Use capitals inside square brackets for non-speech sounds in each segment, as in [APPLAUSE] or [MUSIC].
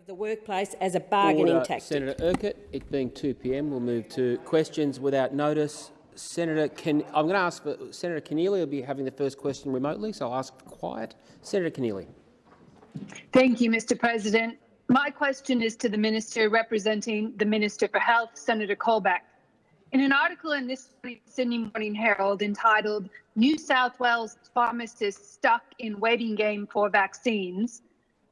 of the workplace as a bargaining Order. tactic. Senator Urquhart. It being 2 p.m., we'll move to questions without notice. Senator, Ken I'm going to ask for Senator Keneally. will be having the first question remotely, so I'll ask for quiet. Senator Keneally. Thank you, Mr. President. My question is to the minister representing the Minister for Health, Senator Colbeck. In an article in this week's Sydney Morning Herald entitled New South Wales Pharmacists Stuck in Waiting Game for Vaccines,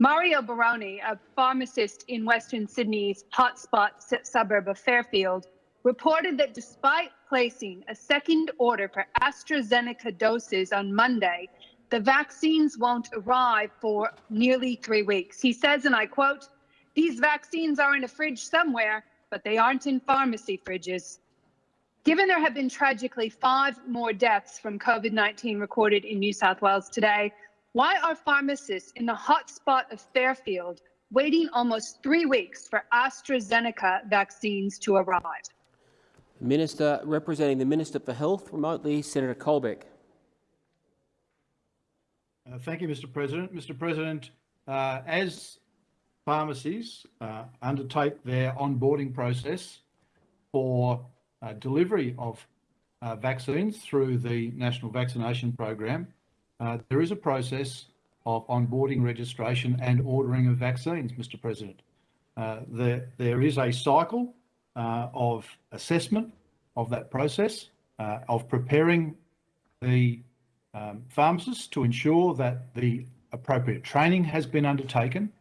Mario Baroni, a pharmacist in Western Sydney's hotspot suburb of Fairfield, reported that despite placing a second order for AstraZeneca doses on Monday, the vaccines won't arrive for nearly three weeks. He says, and I quote, These vaccines are in a fridge somewhere, but they aren't in pharmacy fridges. Given there have been tragically five more deaths from COVID 19 recorded in New South Wales today, why are pharmacists in the hotspot of Fairfield waiting almost three weeks for AstraZeneca vaccines to arrive? Minister representing the Minister for Health remotely, Senator Colbeck. Uh, thank you, Mr. President. Mr. President, uh, as pharmacies uh, undertake their onboarding process for uh, delivery of uh, vaccines through the National Vaccination Program, uh, there is a process of onboarding registration and ordering of vaccines, Mr. President. there, there is a cycle of assessment of that process, of preparing the um, pharmacists to ensure that the appropriate training has been undertaken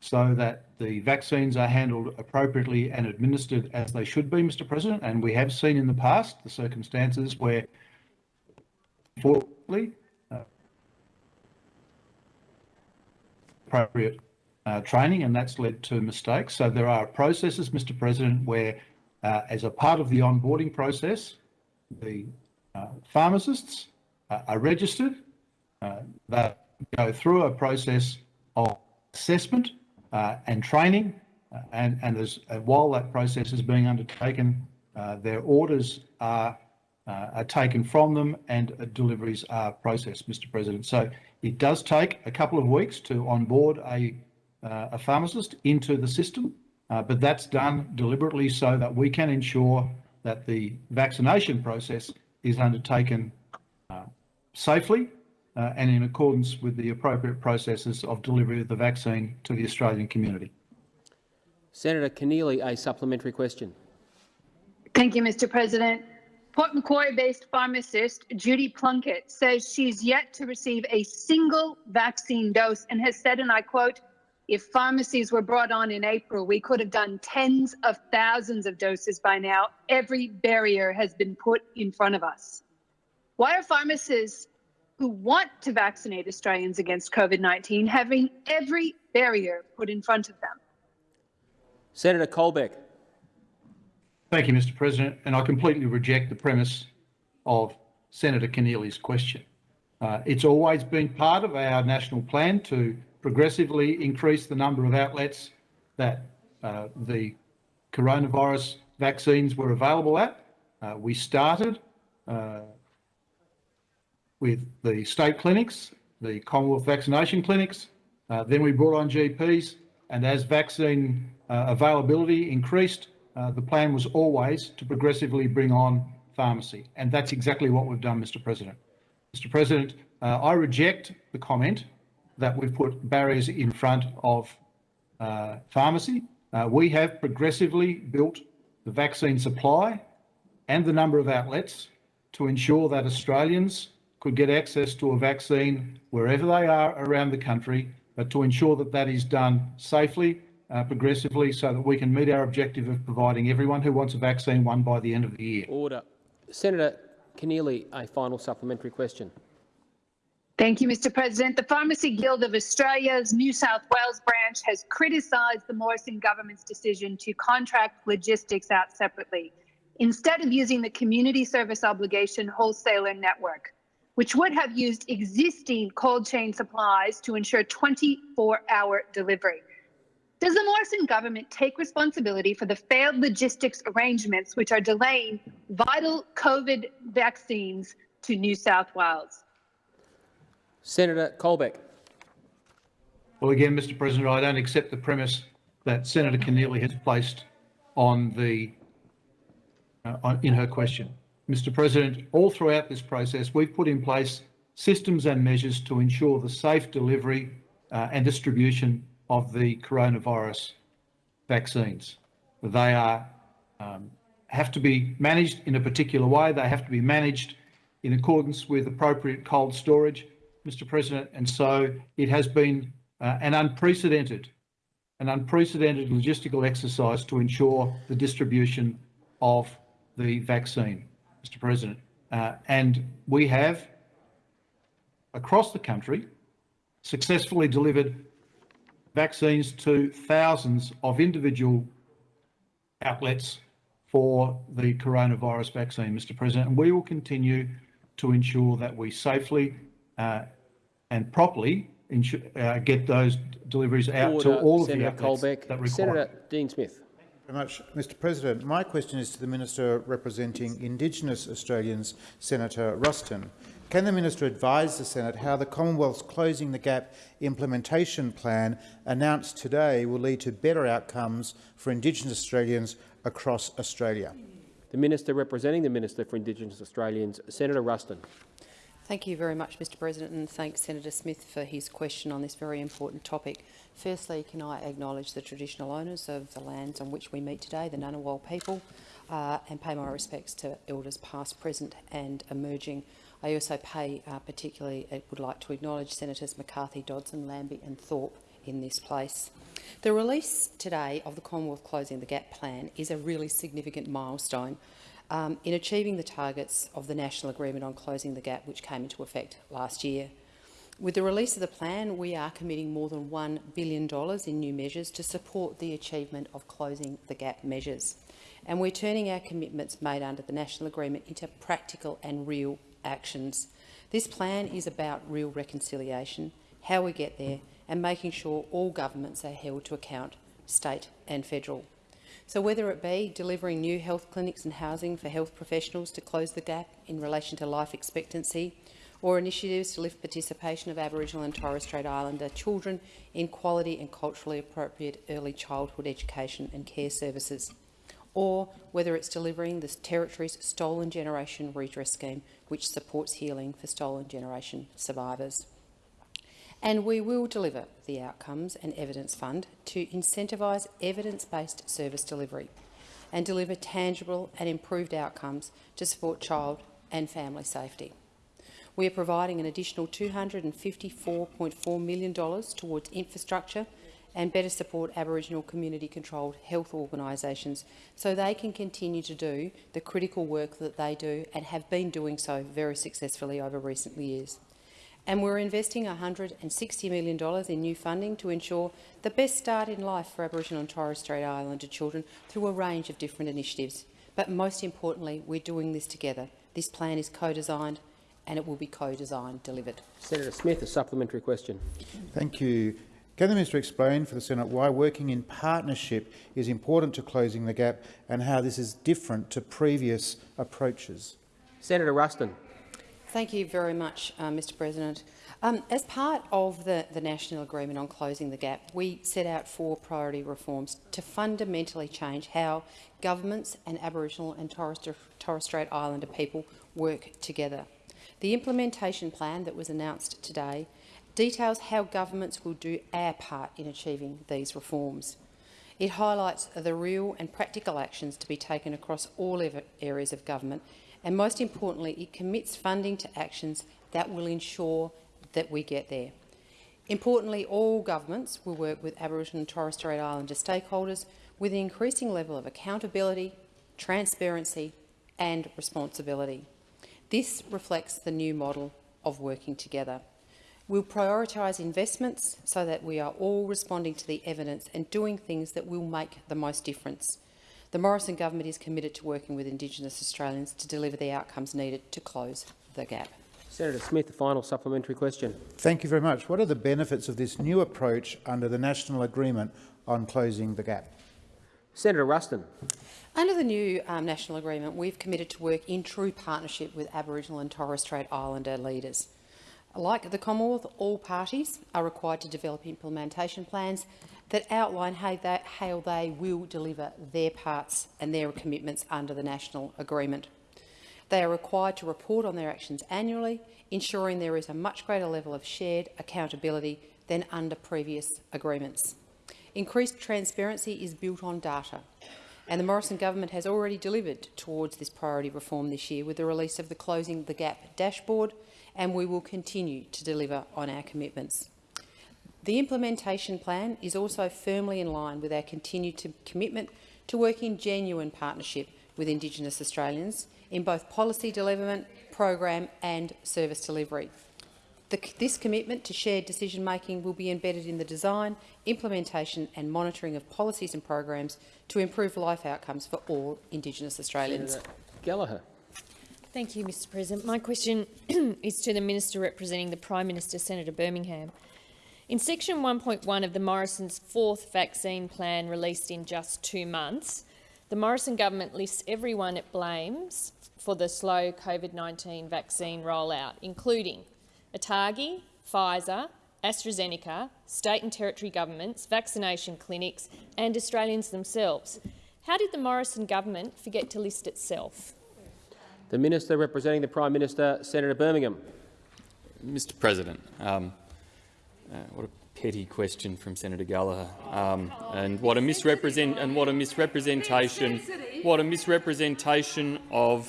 so that the vaccines are handled appropriately and administered as they should be, Mr President. And we have seen in the past the circumstances where, unfortunately, uh, appropriate uh, training and that's led to mistakes. So there are processes, Mr President, where uh, as a part of the onboarding process, the uh, pharmacists uh, are registered, uh, that go through a process of assessment uh, and training, and, and uh, while that process is being undertaken, their orders are, are taken from them and deliveries are processed, Mr President. So it does take a couple of weeks to onboard a, uh, a pharmacist into the system, uh, but that's done deliberately so that we can ensure that the vaccination process is undertaken uh, safely uh, and in accordance with the appropriate processes of delivery of the vaccine to the Australian community. Senator Keneally, a supplementary question. Thank you, Mr President. Port Macquarie-based pharmacist Judy Plunkett says she's yet to receive a single vaccine dose and has said, and I quote, if pharmacies were brought on in April, we could have done tens of thousands of doses by now. Every barrier has been put in front of us. Why are pharmacists who want to vaccinate Australians against COVID 19 having every barrier put in front of them? Senator Colbeck. Thank you, Mr. President. And I completely reject the premise of Senator Keneally's question. Uh, it's always been part of our national plan to progressively increase the number of outlets that uh, the coronavirus vaccines were available at. Uh, we started uh, with the state clinics, the Commonwealth vaccination clinics. Uh, then we brought on GPs, and as vaccine uh, availability increased, uh, the plan was always to progressively bring on pharmacy. And that's exactly what we've done, Mr. President. Mr. President, uh, I reject the comment that we've put barriers in front of uh, pharmacy. Uh, we have progressively built the vaccine supply and the number of outlets to ensure that Australians could get access to a vaccine wherever they are around the country, but to ensure that that is done safely, uh, progressively, so that we can meet our objective of providing everyone who wants a vaccine one by the end of the year. Order. Senator Keneally, a final supplementary question. Thank you, Mr President. The Pharmacy Guild of Australia's New South Wales branch has criticised the Morrison government's decision to contract logistics out separately, instead of using the community service obligation wholesaler network which would have used existing cold chain supplies to ensure 24 hour delivery. Does the Morrison government take responsibility for the failed logistics arrangements which are delaying vital COVID vaccines to New South Wales? Senator Colbeck. Well, again, Mr President, I don't accept the premise that Senator Keneally has placed on the uh, on, in her question. Mr President, all throughout this process, we've put in place systems and measures to ensure the safe delivery uh, and distribution of the coronavirus vaccines. They are um, have to be managed in a particular way. They have to be managed in accordance with appropriate cold storage, Mr President. And so it has been uh, an unprecedented, an unprecedented logistical exercise to ensure the distribution of the vaccine, Mr President. Uh, and we have, across the country, successfully delivered vaccines to thousands of individual outlets for the coronavirus vaccine, Mr President, and we will continue to ensure that we safely uh, and properly ensure, uh, get those deliveries out Order, to all of Senator the outlets Colbeck. that require. Senator Dean Smith. very much, Mr President. My question is to the Minister representing Indigenous Australians, Senator Ruston. Can the Minister advise the Senate how the Commonwealth's Closing the Gap implementation plan announced today will lead to better outcomes for Indigenous Australians across Australia? The Minister representing the Minister for Indigenous Australians, Senator Ruston. Thank you very much, Mr President, and thanks Senator Smith for his question on this very important topic. Firstly, can I acknowledge the traditional owners of the lands on which we meet today, the Ngunnawal people, uh, and pay my respects to elders past, present and emerging. I also pay uh, particularly, I would like to acknowledge Senators McCarthy, Dodson, Lambie and Thorpe in this place. The release today of the Commonwealth Closing the Gap plan is a really significant milestone um, in achieving the targets of the National Agreement on Closing the Gap, which came into effect last year. With the release of the plan, we are committing more than $1 billion in new measures to support the achievement of Closing the Gap measures. And we're turning our commitments made under the National Agreement into practical and real actions. This plan is about real reconciliation, how we get there, and making sure all governments are held to account, state and federal. So whether it be delivering new health clinics and housing for health professionals to close the gap in relation to life expectancy, or initiatives to lift participation of Aboriginal and Torres Strait Islander children in quality and culturally appropriate early childhood education and care services, or whether it's delivering the Territory's Stolen Generation Redress Scheme, which supports healing for stolen generation survivors. And we will deliver the Outcomes and Evidence Fund to incentivise evidence-based service delivery and deliver tangible and improved outcomes to support child and family safety. We are providing an additional $254.4 million towards infrastructure and better support Aboriginal community-controlled health organisations so they can continue to do the critical work that they do and have been doing so very successfully over recent years. And we're investing $160 million in new funding to ensure the best start in life for Aboriginal and Torres Strait Islander children through a range of different initiatives. But most importantly, we're doing this together. This plan is co-designed and it will be co-designed, delivered. Senator Smith, a supplementary question. Thank you. Can the Minister explain for the Senate why working in partnership is important to closing the gap and how this is different to previous approaches? Senator Ruston. Thank you very much, uh, Mr President. Um, as part of the, the National Agreement on Closing the Gap, we set out four priority reforms to fundamentally change how governments and Aboriginal and Torres, Torres Strait Islander people work together. The implementation plan that was announced today details how governments will do our part in achieving these reforms. It highlights the real and practical actions to be taken across all areas of government and most importantly, it commits funding to actions that will ensure that we get there. Importantly, all governments will work with Aboriginal and Torres Strait Islander stakeholders with an increasing level of accountability, transparency and responsibility. This reflects the new model of working together. We'll prioritise investments so that we are all responding to the evidence and doing things that will make the most difference. The Morrison government is committed to working with Indigenous Australians to deliver the outcomes needed to close the gap. Senator Smith, the final supplementary question. Thank you very much. What are the benefits of this new approach under the National Agreement on Closing the Gap? Senator Ruston. Under the new um, national agreement, we've committed to work in true partnership with Aboriginal and Torres Strait Islander leaders. Like the Commonwealth, all parties are required to develop implementation plans that outline how they, how they will deliver their parts and their commitments under the national agreement. They are required to report on their actions annually, ensuring there is a much greater level of shared accountability than under previous agreements. Increased transparency is built on data, and the Morrison government has already delivered towards this priority reform this year with the release of the Closing the Gap dashboard, and we will continue to deliver on our commitments. The implementation plan is also firmly in line with our continued to commitment to work in genuine partnership with Indigenous Australians in both policy development, program and service delivery. The, this commitment to shared decision-making will be embedded in the design, implementation and monitoring of policies and programs to improve life outcomes for all Indigenous Australians. Senator Gallagher. Thank you, Mr President. My question [CLEARS THROAT] is to the Minister representing the Prime Minister, Senator Birmingham. In section 1.1 of the Morrison's fourth vaccine plan released in just two months, the Morrison government lists everyone it blames for the slow COVID-19 vaccine rollout, including ATAGI, Pfizer, AstraZeneca, state and territory governments, vaccination clinics and Australians themselves. How did the Morrison government forget to list itself? The Minister representing the Prime Minister, Senator Birmingham. Mr President, um, uh, what a petty question from Senator Gallagher, um, and what a misrepresent and what a misrepresentation, what a misrepresentation of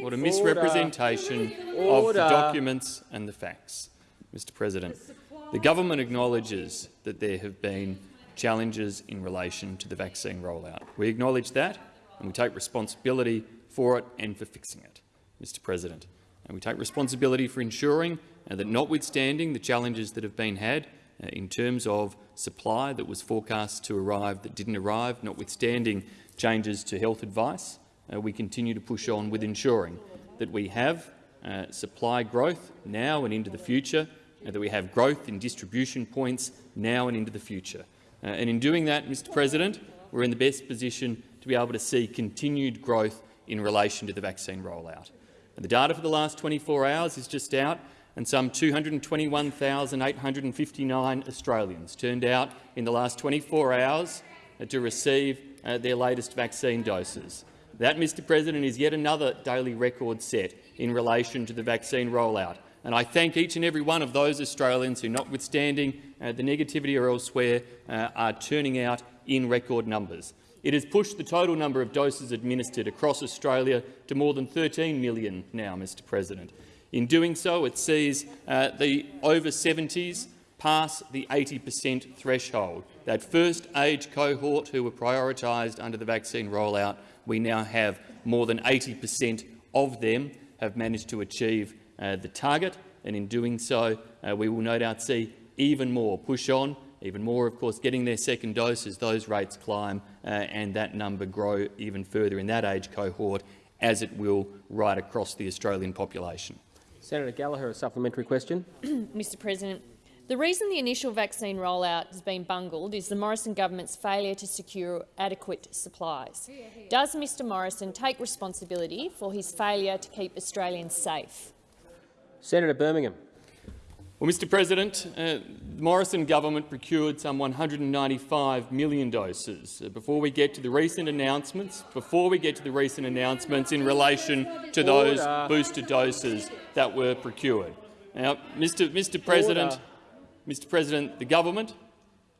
what a misrepresentation of the documents and the facts, Mr President. The government acknowledges that there have been challenges in relation to the vaccine rollout. We acknowledge that and we take responsibility for it and for fixing it, Mr President. And we take responsibility for ensuring uh, that notwithstanding the challenges that have been had uh, in terms of supply that was forecast to arrive that didn't arrive, notwithstanding changes to health advice, uh, we continue to push on with ensuring that we have uh, supply growth now and into the future, and that we have growth in distribution points now and into the future. Uh, and in doing that, Mr President, we're in the best position to be able to see continued growth in relation to the vaccine rollout. And the data for the last 24 hours is just out, and some 221,859 Australians turned out in the last 24 hours to receive uh, their latest vaccine doses. That, Mr President, is yet another daily record set in relation to the vaccine rollout. And I thank each and every one of those Australians who, notwithstanding uh, the negativity or elsewhere, uh, are turning out in record numbers. It has pushed the total number of doses administered across Australia to more than 13 million now, Mr President. In doing so, it sees uh, the over 70s pass the 80 per cent threshold. That first age cohort who were prioritised under the vaccine rollout, we now have more than 80 per cent of them have managed to achieve uh, the target, and in doing so, uh, we will no doubt see even more push on, even more, of course, getting their second dose as those rates climb uh, and that number grow even further in that age cohort, as it will right across the Australian population. Senator Gallagher, a supplementary question. [CLEARS THROAT] Mr President, the reason the initial vaccine rollout has been bungled is the Morrison government's failure to secure adequate supplies. Does Mr Morrison take responsibility for his failure to keep Australians safe? Senator Birmingham. Well, Mr President, uh, the Morrison government procured some 195 million doses. Uh, before we get to the recent announcements, before we get to the recent announcements in relation to those Order. booster doses that were procured. Now, Mr. Mr. President, Order. Mr. President, the government,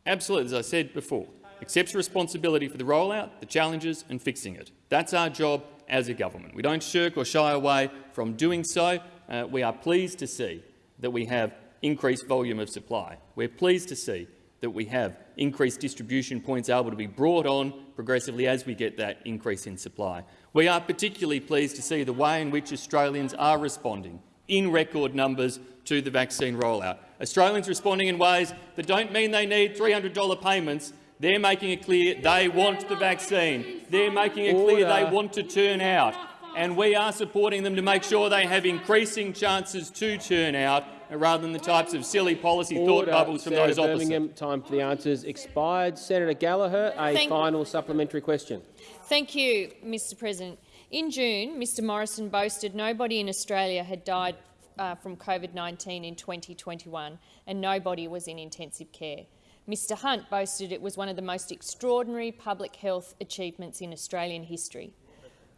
absolutely, as I said before, accepts responsibility for the rollout, the challenges, and fixing it. That's our job as a government. We don't shirk or shy away from doing so. Uh, we are pleased to see that we have increased volume of supply. We're pleased to see that we have increased distribution points able to be brought on progressively as we get that increase in supply. We are particularly pleased to see the way in which Australians are responding in record numbers to the vaccine rollout. Australians responding in ways that don't mean they need $300 payments. They're making it clear they want the vaccine. They're making it clear they want to turn out. And we are supporting them to make sure they have increasing chances to turn out rather than the types of silly policy Order. thought bubbles from Senator those Birmingham, opposite. Time for the answers expired. Senator Gallagher, a Thank final supplementary question. Thank you, Mr President. In June, Mr Morrison boasted nobody in Australia had died uh, from COVID-19 in 2021 and nobody was in intensive care. Mr Hunt boasted it was one of the most extraordinary public health achievements in Australian history.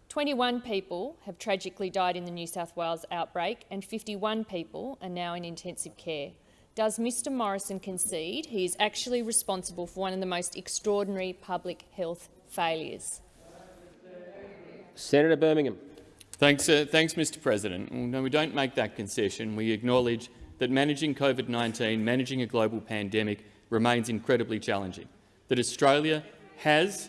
21 people have tragically died in the New South Wales outbreak and 51 people are now in intensive care. Does Mr Morrison concede he is actually responsible for one of the most extraordinary public health failures? Senator Birmingham. Thanks, uh, thanks, Mr President. No, we don't make that concession. We acknowledge that managing COVID-19, managing a global pandemic, remains incredibly challenging. That Australia has,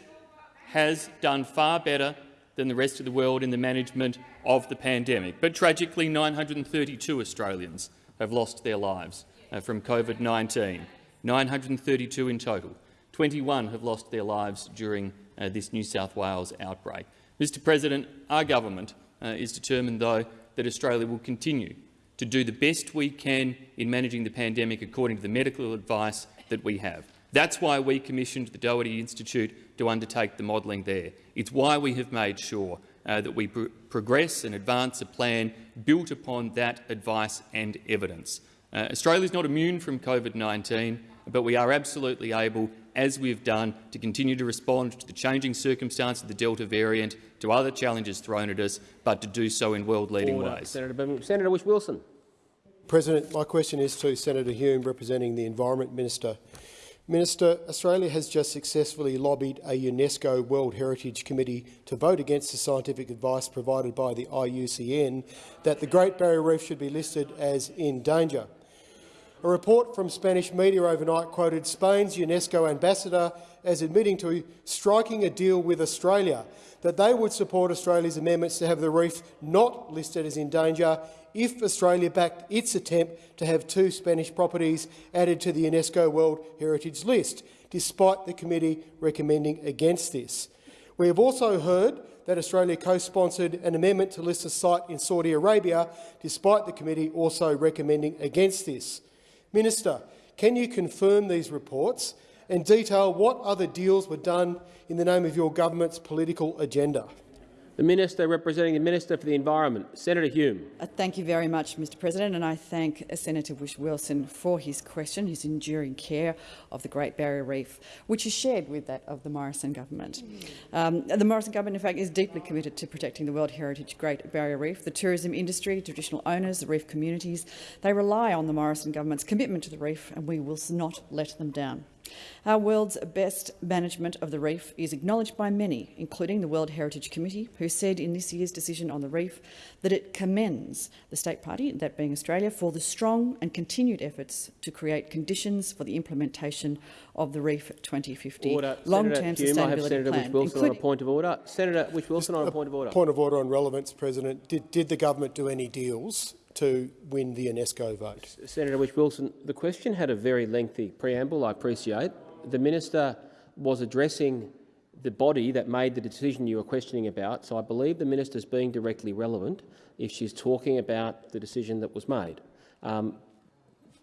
has done far better than the rest of the world in the management of the pandemic. But tragically, 932 Australians have lost their lives uh, from COVID-19, 932 in total. 21 have lost their lives during uh, this New South Wales outbreak. Mr President, our government uh, is determined, though, that Australia will continue to do the best we can in managing the pandemic according to the medical advice that we have. That's why we commissioned the Doherty Institute to undertake the modelling there. It's why we have made sure uh, that we pr progress and advance a plan built upon that advice and evidence. Uh, Australia is not immune from COVID-19, but we are absolutely able, as we've done, to continue to respond to the changing circumstances of the Delta variant, to other challenges thrown at us, but to do so in world-leading ways. Senator Birmingham. Senator Whish-Wilson. President, my question is to Senator Hume, representing the Environment Minister. Minister, Australia has just successfully lobbied a UNESCO World Heritage Committee to vote against the scientific advice provided by the IUCN that the Great Barrier Reef should be listed as in danger. A report from Spanish media overnight quoted Spain's UNESCO ambassador as admitting to striking a deal with Australia that they would support Australia's amendments to have the reef not listed as in danger if Australia backed its attempt to have two Spanish properties added to the UNESCO World Heritage List, despite the committee recommending against this. We have also heard that Australia co-sponsored an amendment to list a site in Saudi Arabia, despite the committee also recommending against this. Minister, can you confirm these reports and detail what other deals were done in the name of your government's political agenda? The Minister representing the Minister for the Environment, Senator Hume. Uh, thank you very much, Mr President, and I thank uh, Senator Whish-Wilson for his question, his enduring care of the Great Barrier Reef, which is shared with that of the Morrison government. Um, the Morrison government, in fact, is deeply committed to protecting the World Heritage Great Barrier Reef. The tourism industry, traditional owners, the reef communities, they rely on the Morrison government's commitment to the reef, and we will not let them down. Our world's best management of the reef is acknowledged by many, including the World Heritage Committee, who said in this year's decision on the reef that it commends the state party, that being Australia, for the strong and continued efforts to create conditions for the implementation of the Reef 2050 long-term sustainability I have Senator plan. Whish-Wilson on a point of order. Senator Whish-Wilson on a point of order. Point of order on relevance, President. Did, did the government do any deals to win the UNESCO vote? Senator Whish-Wilson, the question had a very lengthy preamble, I appreciate. The minister was addressing the body that made the decision you were questioning about, so I believe the minister is being directly relevant if she's talking about the decision that was made, um,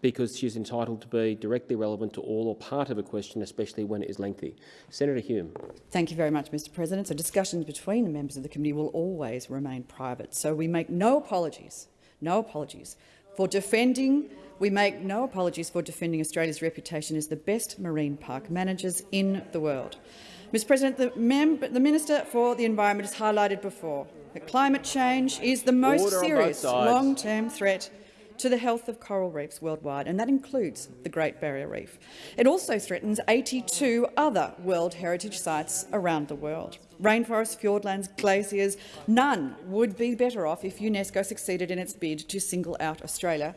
because she's entitled to be directly relevant to all or part of a question, especially when it is lengthy. Senator Hume. Thank you very much, Mr President. So discussions between the members of the committee will always remain private, so we make no apologies no apologies, for defending we make no apologies for defending Australia's reputation as the best marine park managers in the world. Mr President, the, the, Minister for the Environment has highlighted before that climate change is the most Order serious long-term threat to the health of coral reefs worldwide, and that includes the Great Barrier Reef. It also threatens 82 other World Heritage sites around the world. Rainforests, fjordlands, glaciers, none would be better off if UNESCO succeeded in its bid to single out Australia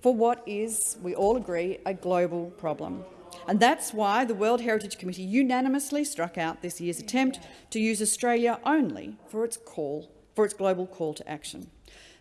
for what is, we all agree, a global problem. And that's why the World Heritage Committee unanimously struck out this year's attempt to use Australia only for its call, for its global call to action.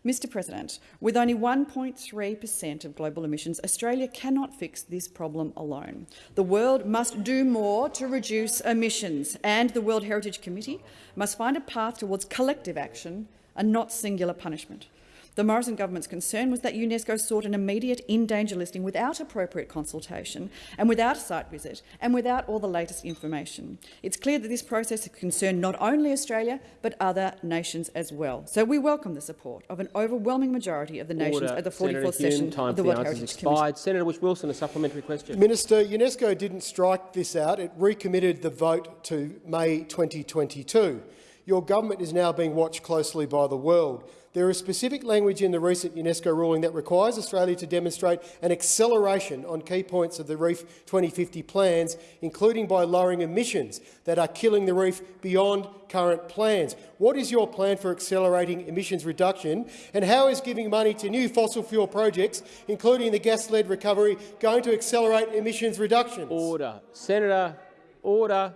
Mr President, with only 1.3 per cent of global emissions, Australia cannot fix this problem alone. The world must do more to reduce emissions, and the World Heritage Committee must find a path towards collective action and not singular punishment. The Morrison government's concern was that UNESCO sought an immediate in-danger listing without appropriate consultation and without a site visit and without all the latest information. It's clear that this process concerned not only Australia but other nations as well. So we welcome the support of an overwhelming majority of the nations at the 44th Senator Hume, session time of the for World Heritage expired. Committee. Senator Whish-Wilson, a supplementary question. Minister, UNESCO didn't strike this out. It recommitted the vote to May 2022. Your government is now being watched closely by the world. There is specific language in the recent UNESCO ruling that requires Australia to demonstrate an acceleration on key points of the Reef 2050 plans, including by lowering emissions that are killing the reef beyond current plans. What is your plan for accelerating emissions reduction, and how is giving money to new fossil fuel projects, including the gas-led recovery, going to accelerate emissions reductions? Order. Senator, order.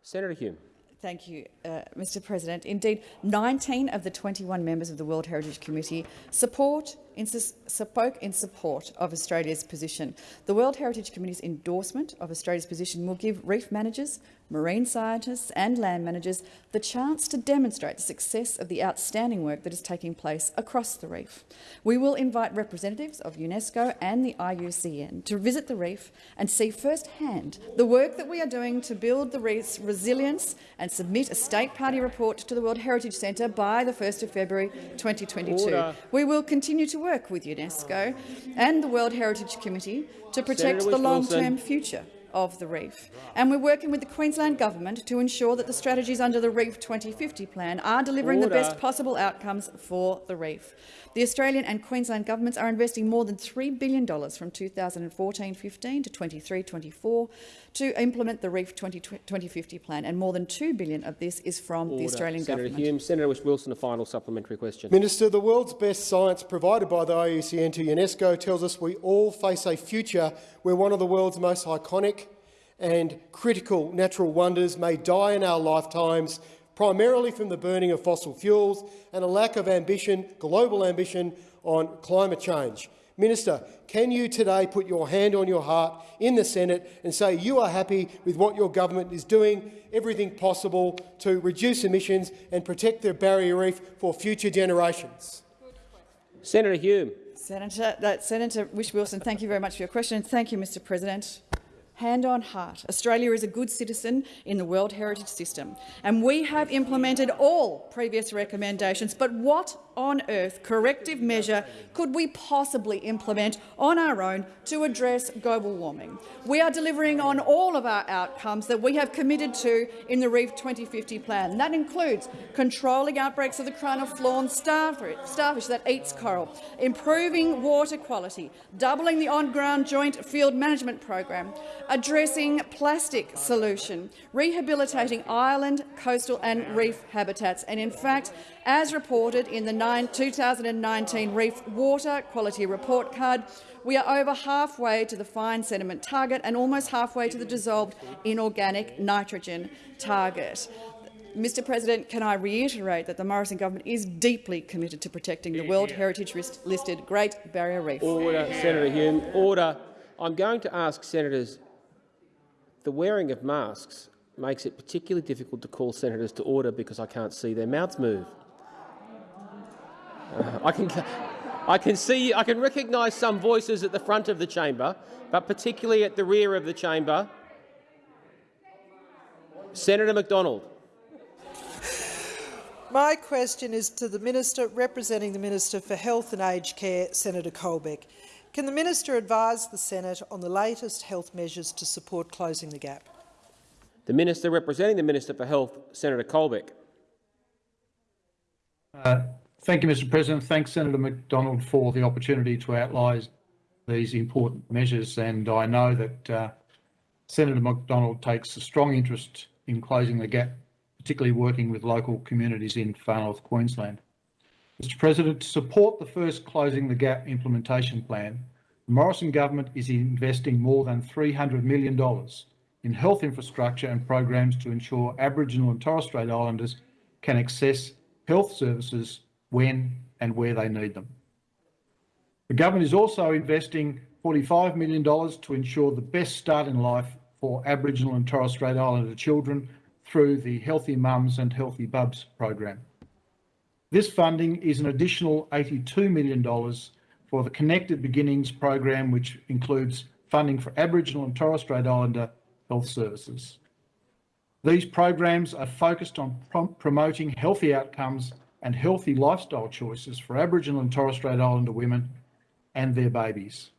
Senator Hume. Thank you, uh, Mr President. Indeed, 19 of the 21 members of the World Heritage Committee support in, spoke in support of Australia's position. The World Heritage Committee's endorsement of Australia's position will give reef managers, marine scientists and land managers the chance to demonstrate the success of the outstanding work that is taking place across the reef. We will invite representatives of UNESCO and the IUCN to visit the reef and see firsthand the work that we are doing to build the reef's resilience and submit a state party report to the World Heritage Centre by the 1st of February 2022. Order. We will continue to work with UNESCO and the World Heritage Committee to protect Senator the long-term future of the reef. And we're working with the Queensland Government to ensure that the strategies under the Reef 2050 plan are delivering Order. the best possible outcomes for the reef. The Australian and Queensland governments are investing more than $3 billion from 2014-15 to 23-24 to implement the Reef 20 2050 plan, and more than 2 billion of this is from Order. the Australian Senator government. Hume. Senator Whish-Wilson, a final supplementary question. Minister, the world's best science provided by the IUCN to UNESCO tells us we all face a future where one of the world's most iconic and critical natural wonders may die in our lifetimes, primarily from the burning of fossil fuels and a lack of ambition, global ambition, on climate change. Minister, can you today put your hand on your heart in the Senate and say you are happy with what your government is doing, everything possible to reduce emissions and protect the barrier reef for future generations? Senator Hume. Senator, that, Senator Whish-Wilson, thank you very much for your question. Thank you, Mr President. Hand on heart, Australia is a good citizen in the World Heritage System, and we have implemented all previous recommendations. But what on earth corrective measure could we possibly implement on our own to address global warming? We are delivering on all of our outcomes that we have committed to in the Reef 2050 plan. That includes controlling outbreaks of the crown of thorns starfish, that eats coral, improving water quality, doubling the on-ground joint field management program, addressing plastic solution, rehabilitating island, coastal and reef habitats, and in fact, as reported in the 2019 Reef Water Quality Report Card, we are over halfway to the fine sediment target and almost halfway to the dissolved inorganic nitrogen target. Mr President, can I reiterate that the Morrison government is deeply committed to protecting the World Heritage listed Great Barrier Reef. Order. Senator Hume. Order. I'm going to ask senators, the wearing of masks makes it particularly difficult to call senators to order because I can't see their mouths move. I can, I can see, I can recognise some voices at the front of the chamber, but particularly at the rear of the chamber. Senator McDonald. My question is to the Minister representing the Minister for Health and Aged Care, Senator Colbeck. Can the Minister advise the Senate on the latest health measures to support closing the gap? The Minister representing the Minister for Health, Senator Colbeck. Uh, thank you, Mr President. Thanks, Senator McDonald, for the opportunity to outline these important measures. And I know that uh, Senator McDonald takes a strong interest in closing the gap, particularly working with local communities in far north Queensland. Mr President, to support the first Closing the Gap implementation plan, the Morrison government is investing more than $300 million in health infrastructure and programs to ensure Aboriginal and Torres Strait Islanders can access health services when and where they need them. The government is also investing $45 million to ensure the best start in life for Aboriginal and Torres Strait Islander children through the Healthy Mums and Healthy Bubs program. This funding is an additional $82 million for the Connected Beginnings program, which includes funding for Aboriginal and Torres Strait Islander health services. These programs are focused on prom promoting healthy outcomes and healthy lifestyle choices for Aboriginal and Torres Strait Islander women and their babies.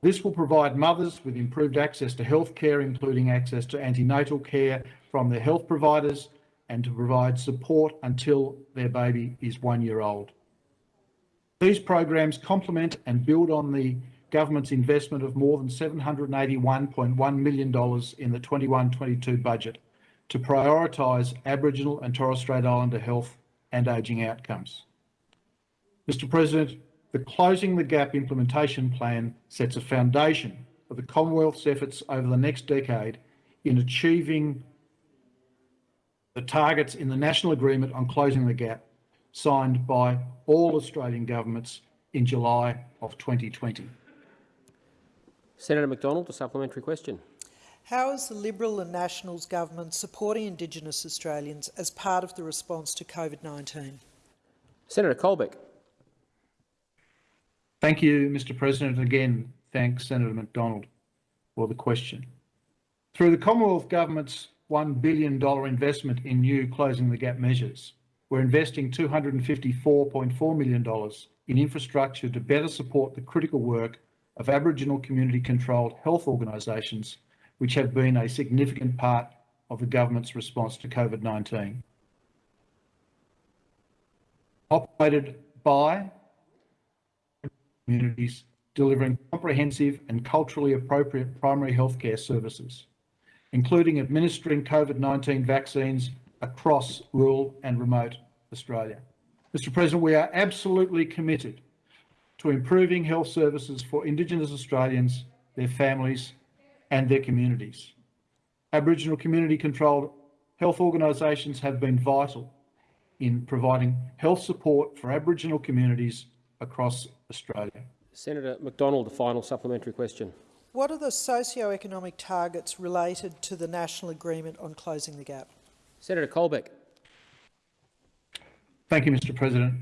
This will provide mothers with improved access to health care, including access to antenatal care from their health providers and to provide support until their baby is one year old. These programs complement and build on the government's investment of more than $781.1 million in the 21-22 budget to prioritise Aboriginal and Torres Strait Islander health and ageing outcomes. Mr President, the Closing the Gap implementation plan sets a foundation for the Commonwealth's efforts over the next decade in achieving the targets in the National Agreement on Closing the Gap signed by all Australian governments in July of 2020. Senator McDonald, a supplementary question. How is the Liberal and Nationals government supporting Indigenous Australians as part of the response to COVID-19? Senator Colbeck. Thank you, Mr President. Again, thanks Senator McDonald for the question. Through the Commonwealth Government's $1 billion investment in new Closing the Gap measures, we're investing $254.4 million in infrastructure to better support the critical work of Aboriginal community-controlled health organisations which have been a significant part of the government's response to COVID-19. Operated by communities delivering comprehensive and culturally appropriate primary healthcare services, including administering COVID-19 vaccines across rural and remote Australia. Mr President, we are absolutely committed to improving health services for Indigenous Australians, their families and their communities. Aboriginal community-controlled health organisations have been vital in providing health support for Aboriginal communities across Australia. Senator McDonald, a final supplementary question. What are the socio-economic targets related to the National Agreement on Closing the Gap? Senator Colbeck. Thank you, Mr President.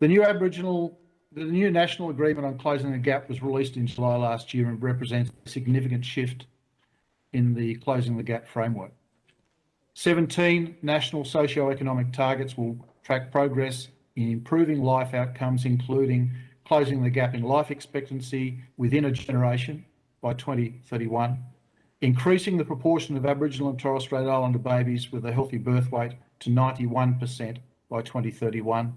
The new Aboriginal the new National Agreement on Closing the Gap was released in July last year and represents a significant shift in the Closing the Gap framework. 17 national socio-economic targets will track progress in improving life outcomes, including closing the gap in life expectancy within a generation by 2031, increasing the proportion of Aboriginal and Torres Strait Islander babies with a healthy birth weight to 91% by 2031,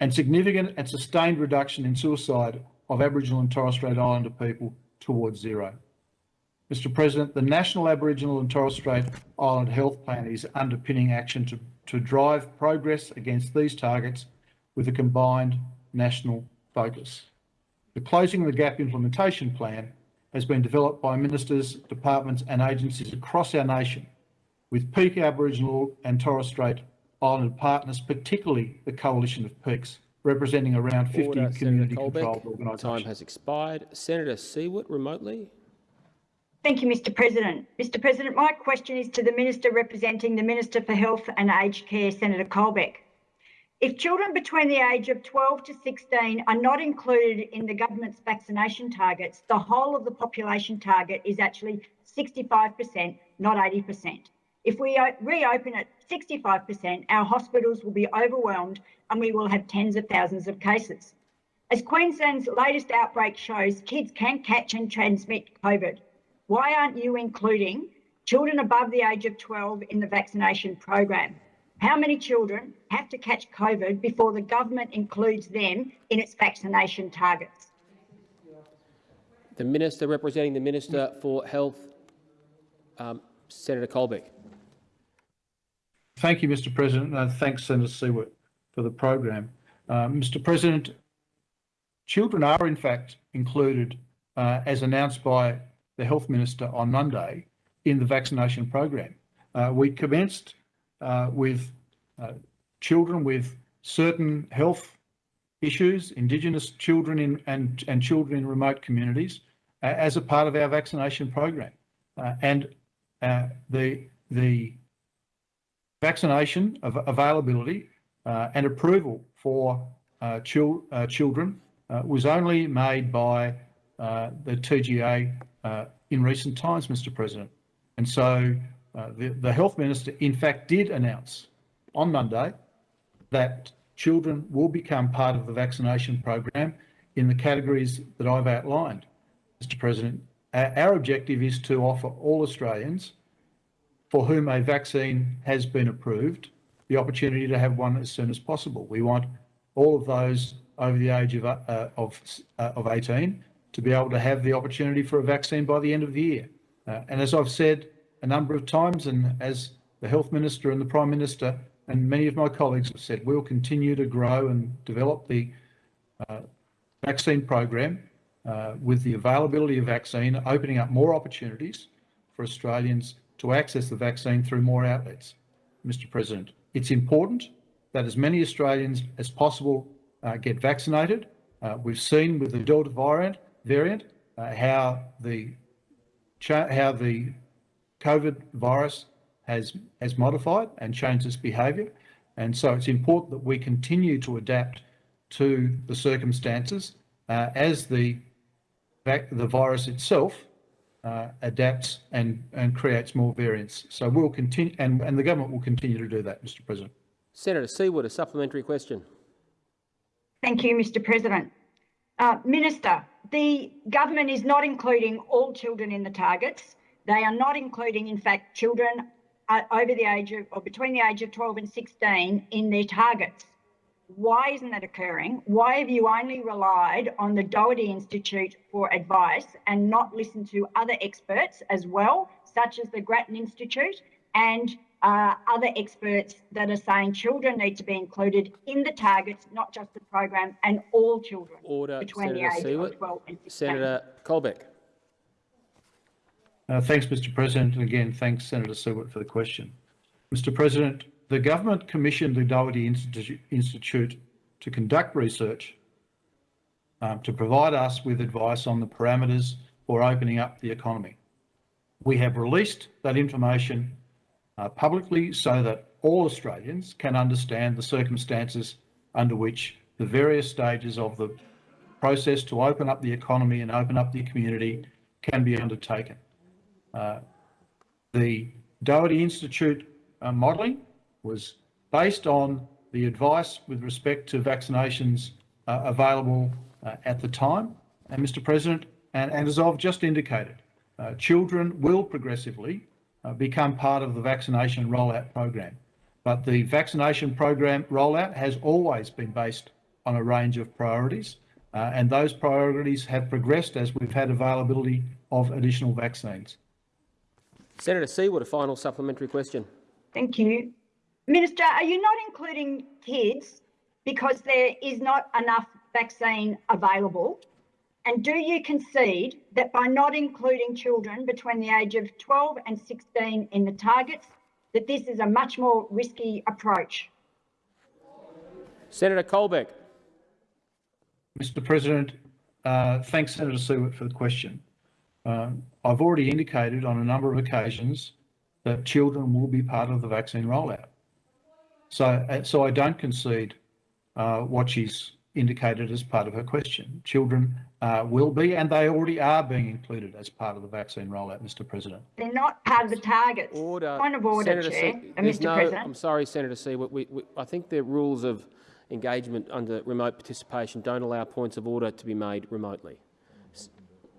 and significant and sustained reduction in suicide of Aboriginal and Torres Strait Islander people towards zero. Mr President, the National Aboriginal and Torres Strait Islander Health Plan is underpinning action to, to drive progress against these targets with a combined national focus. The Closing the Gap implementation plan has been developed by ministers, departments and agencies across our nation with peak Aboriginal and Torres Strait Islander partners, particularly the Coalition of Peaks, representing around 50 community-controlled organisations. Time has expired. Senator Siewert, remotely. Thank you, Mr President. Mr President, my question is to the Minister representing the Minister for Health and Aged Care, Senator Colbeck. If children between the age of 12 to 16 are not included in the government's vaccination targets, the whole of the population target is actually 65%, not 80%. If we reopen at 65%, our hospitals will be overwhelmed and we will have tens of thousands of cases. As Queensland's latest outbreak shows, kids can catch and transmit COVID. Why aren't you including children above the age of 12 in the vaccination program? How many children have to catch COVID before the government includes them in its vaccination targets? The Minister representing the Minister for Health, um, Senator Colbeck. Thank you, Mr President. Uh, thanks, Senator Siewert, for the program. Uh, Mr President, children are in fact included, uh, as announced by the Health Minister on Monday, in the vaccination program. Uh, we commenced uh, with uh, children with certain health issues, Indigenous children in, and, and children in remote communities, as a part of our vaccination program. and the, the vaccination availability uh, and approval for uh, chil uh, children uh, was only made by uh, the TGA in recent times, Mr President. And so the, the Health Minister, in fact, did announce on Monday that children will become part of the vaccination program in the categories that I've outlined. Mr President, our objective is to offer all Australians for whom a vaccine has been approved the opportunity to have one as soon as possible. We want all of those over the age of, uh, of, uh, of 18 to be able to have the opportunity for a vaccine by the end of the year. Uh, and as I've said a number of times, and as the Health Minister and the Prime Minister and many of my colleagues have said, we'll continue to grow and develop the uh, vaccine program uh, with the availability of vaccine, opening up more opportunities for Australians to access the vaccine through more outlets. Mr President, it's important that as many Australians as possible uh, get vaccinated. Uh, we've seen with the Delta variant, variant uh, how the how the COVID virus has has modified and changed its behaviour, and so it's important that we continue to adapt to the circumstances uh, as the the virus itself uh, adapts and and creates more variants. So we'll continue, and and the government will continue to do that, Mr. President. Senator Siewert, a supplementary question. Thank you, Mr President. Uh, Minister, the government is not including all children in the targets. They are not including, in fact, children uh, over the age of, or between the age of 12 and 16 in their targets. Why isn't that occurring? Why have you only relied on the Doherty Institute for advice and not listened to other experts as well, such as the Grattan Institute and uh, other experts that are saying children need to be included in the targets, not just the program, and all children Order, between Senator the age Siewert. of 12 and 16. Senator Colbeck. Uh, thanks, Mr President. And again, thanks, Senator Siewert, for the question. Mr President, the government commissioned the Doherty Institute, to conduct research um, to provide us with advice on the parameters for opening up the economy. We have released that information uh, publicly so that all Australians can understand the circumstances under which the various stages of the process to open up the economy and open up the community can be undertaken. Uh, the Doherty Institute uh, modelling was based on the advice with respect to vaccinations uh, available uh, at the time. And Mr President, and, and as I've just indicated, uh, children will progressively uh, become part of the vaccination rollout program. But the vaccination program rollout has always been based on a range of priorities, uh, and those priorities have progressed as we've had availability of additional vaccines. Senator Siewert, a final supplementary question. Thank you. Minister, are you not including kids because there is not enough vaccine available? And do you concede that by not including children between the age of 12 and 16 in the targets, that this is a much more risky approach? Senator Colbeck. Mr President, uh, thanks Senator Siewert for the question. Um, I've already indicated on a number of occasions that children will be part of the vaccine rollout. So, uh, so I don't concede uh, what she's indicated as part of her question. Children uh, will be, and they already are being included as part of the vaccine rollout, Mr President. They're not part of the targets. Order. Point of order, Senator Chair, Se- uh, there's Mr no- President. I'm sorry, Senator Siewert. We, we, I think the rules of engagement under remote participation don't allow points of order to be made remotely. S-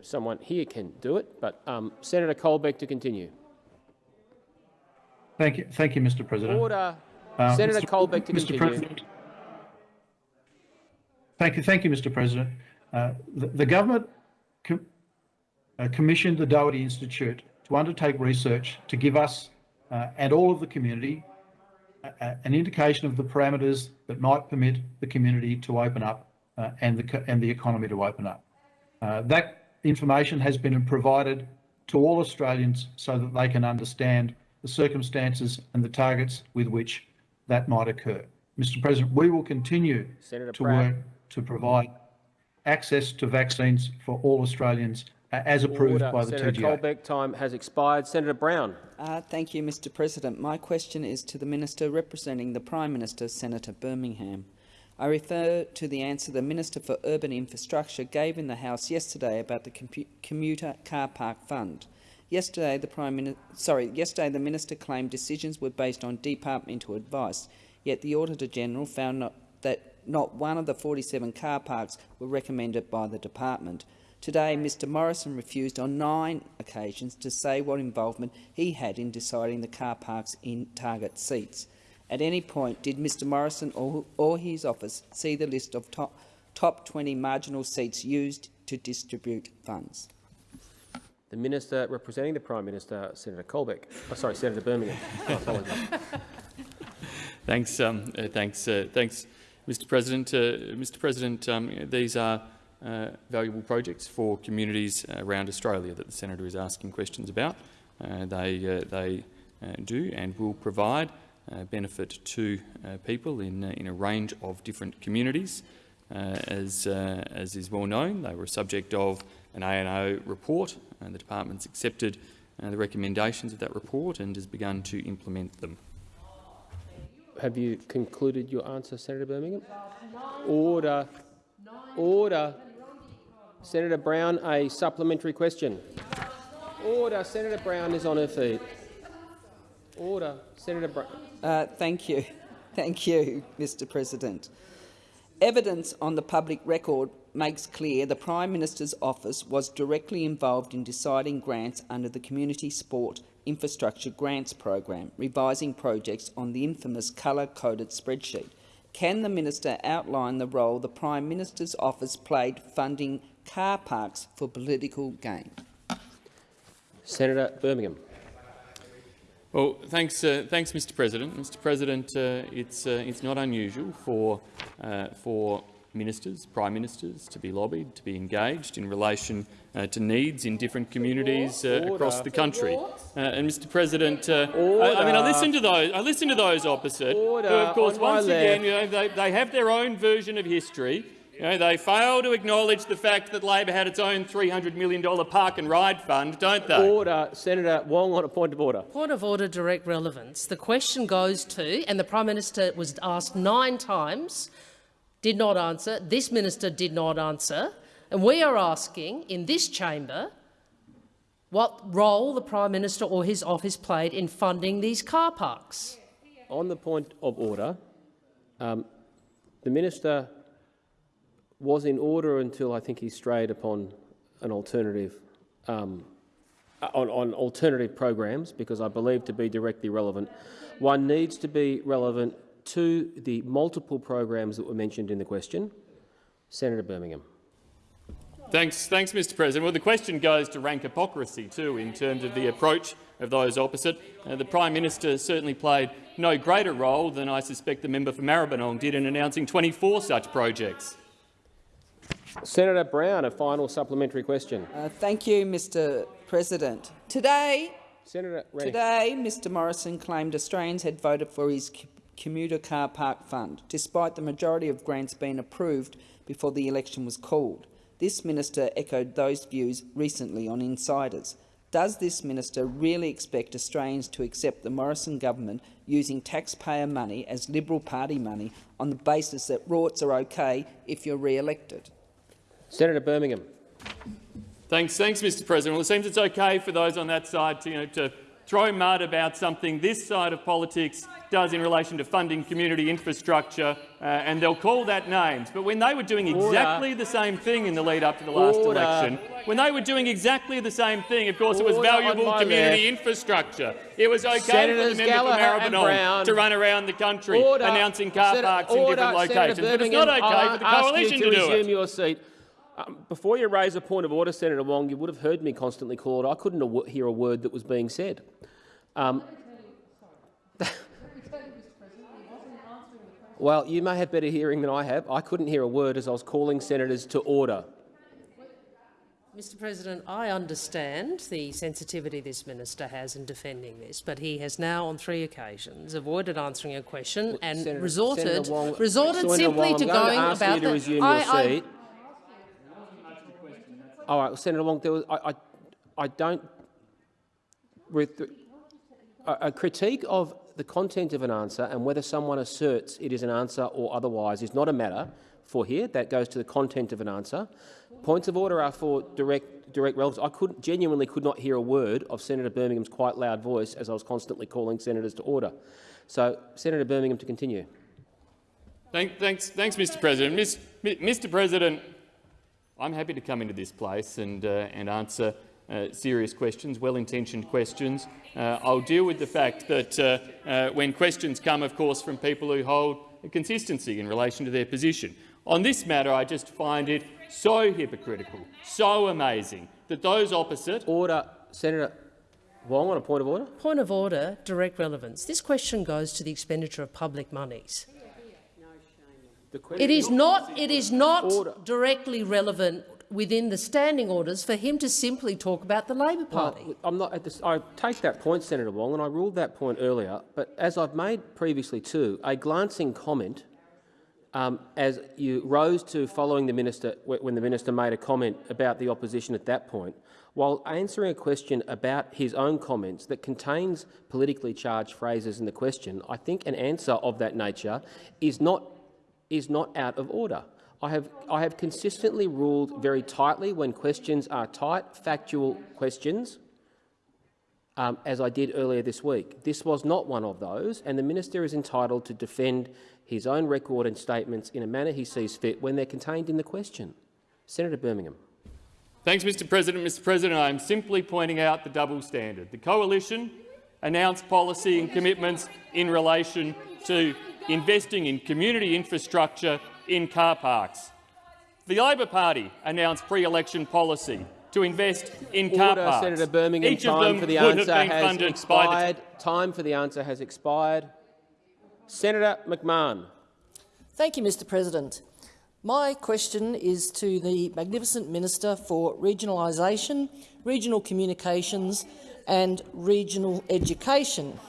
Someone here can do it, but um, Senator Colbeck to continue. Thank you, thank you, Mr President. Order. Uh, Senator. Colbeck to Mr. continue. President. Thank you, thank you, Mr. President. Uh, the, the government com uh, commissioned the Doherty Institute to undertake research to give us uh, and all of the community a- a- an indication of the parameters that might permit the community to open up uh, and the and the economy to open up. Uh, that information has been provided to all Australians so that they can understand the circumstances and the targets with which that might occur. Mr President, we will continue Senator to Pratt. work to provide access to vaccines for all Australians uh, as approved Order. by the Senator TGA. Colbeck, time has expired. Senator Brown. Uh, thank you, Mr President. My question is to the Minister representing the Prime Minister, Senator Birmingham. I refer to the answer the Minister for Urban Infrastructure gave in the House yesterday about the commuter car park fund. Yesterday, the Prime Minister, sorry, yesterday the Minister claimed decisions were based on departmental advice, yet the Auditor General found not, that not one of the 47 car parks were recommended by the department. Today, Mr Morrison refused on nine occasions to say what involvement he had in deciding the car parks in target seats. At any point, did Mr Morrison or, or his office see the list of top, top 20 marginal seats used to distribute funds? The Minister representing the Prime Minister, Senator Colbeck. Oh, sorry, Senator Birmingham. Apologise. [LAUGHS] Thanks, um, uh, thanks, uh, thanks, Mr. President. Uh, Mr. President, um, these are uh, valuable projects for communities around Australia that the senator is asking questions about. Uh, they uh, they do and will provide benefit to people in in a range of different communities. as as is well known, they were subject of an ANAO report, and the department's accepted the recommendations of that report and has begun to implement them. Have you concluded your answer, Senator Birmingham? Order. Order. Senator Brown, a supplementary question. Order. Senator Brown is on her feet. Order. Senator Brown. Uh, thank you. [LAUGHS] Thank you, Mr President. Evidence on the public record makes clear the Prime Minister's office was directly involved in deciding grants under the Community Sport Infrastructure Grants Program, revising projects on the infamous colour-coded spreadsheet. Can the minister outline the role the Prime Minister's office played funding car parks for political gain? Senator Birmingham. Well, thanks, uh, thanks, Mr. President. Mr. President, uh, it's uh, it's not unusual for uh, for ministers, prime ministers, to be lobbied, to be engaged in relation uh, to needs in different communities uh, across the country. and Mr. President, I, I, mean, I listen to those. I listen to those opposite, Order who, of course, once again, you know, they, they have their own version of history. You know, they fail to acknowledge the fact that Labor had its own $300 million park and ride fund, don't they? Order. Senator Wong on a point of order. Point of order, direct relevance. The question goes to, and the Prime Minister was asked nine times, did not answer, this minister did not answer, and we are asking in this chamber what role the Prime Minister or his office played in funding these car parks. On the point of order, um, the minister was in order until I think he strayed upon an alternative um, on, on alternative programs because I believe to be directly relevant. One needs to be relevant to the multiple programs that were mentioned in the question. Senator Birmingham. Thanks, thanks, Mr. President. Well, the question goes to rank hypocrisy too, in terms of the approach of those opposite. Uh, the Prime Minister certainly played no greater role than I suspect the member for Maribyrnong did in announcing 24 such projects. Senator Brown, a final supplementary question. Uh, thank you, Mr President. Today, Senator Today, Mr Morrison claimed Australians had voted for his commuter car park fund, despite the majority of grants being approved before the election was called. This minister echoed those views recently on Insiders. Does this minister really expect Australians to accept the Morrison government using taxpayer money as Liberal Party money on the basis that rorts are okay if you're re-elected? Senator Birmingham. Thanks, thanks, Mr. President. Well, it seems it's okay for those on that side to, you know, to throw mud about something this side of politics does in relation to funding community infrastructure, uh, and they'll call that names. But when they were doing exactly Order. the same thing in the lead up to the last Order. election, when they were doing exactly the same thing, of course, Order it was valuable community left. infrastructure. It was okay Senators for the member Gallagher for Maribyrnong to run around the country announcing car Sen parks in different locations. But it's not okay I'll for the coalition to, do it. Your seat. Um, before you raise a point of order, Senator Wong, you would have heard me constantly call it. I couldn't hear a word that was being said. Um, [LAUGHS] well, you may have better hearing than I have. I couldn't hear a word as I was calling senators to order. Mr President, I understand the sensitivity this minister has in defending this, but he has now on three occasions avoided answering a question and Senator, resorted, Senator Wong, resorted Senator simply Wong, to I'm going going to ask about you to the. resume I, your I, seat. All right, Senator Wong, was, I, I, I don't. With a, a critique of the content of an answer and whether someone asserts it is an answer or otherwise is not a matter for here. That goes to the content of an answer. Points of order are for direct, direct relevance. I could, genuinely could not hear a word of Senator Birmingham's quite loud voice as I was constantly calling senators to order. So, Senator Birmingham to continue. Thank, thanks, thanks, Mr. President. Mr. President, I'm happy to come into this place and, uh, and answer uh, serious questions, well-intentioned questions. Uh, I'll deal with the fact that uh, uh, when questions come, of course, from people who hold a consistency in relation to their position. On this matter, I just find it so hypocritical, so amazing that those opposite— Order. Senator Wong on a point of order. Point of order, direct relevance. This question goes to the expenditure of public monies. It is not, it is not directly relevant within the standing orders for him to simply talk about the Labor Party. Well, I'm not this, I take that point, Senator Wong, and I ruled that point earlier. But as I've made previously too, a glancing comment um, as you rose to following the minister when the minister made a comment about the opposition at that point, while answering a question about his own comments that contains politically charged phrases in the question, I think an answer of that nature is not is not out of order. I have, I have consistently ruled very tightly when questions are tight, factual questions, um, as I did earlier this week. This was not one of those, and the minister is entitled to defend his own record and statements in a manner he sees fit when they're contained in the question. Senator Birmingham. Thanks, Mr President. Mr President, I am simply pointing out the double standard. The coalition announced policy and commitments in relation to investing in community infrastructure in car parks. The Labor Party announced pre-election policy to invest in car Order, parks. Senator Birmingham, Each time for the answer has expired. Time for the answer has expired. Senator McMahon. Thank you, Mr President. My question is to the magnificent Minister for Regionalisation, Regional Communications and Regional Education.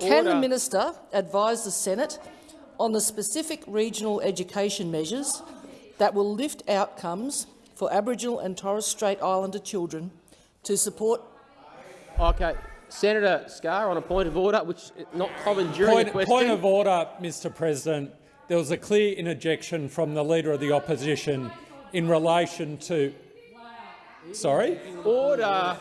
Can the minister advise the Senate on the specific regional education measures that will lift outcomes for Aboriginal and Torres Strait Islander children to support— Okay. Senator Scarr on a point of order, which is not common during point, a question. Point of order, Mr President. There was a clear interjection from the Leader of the Opposition in relation to— Sorry? Order.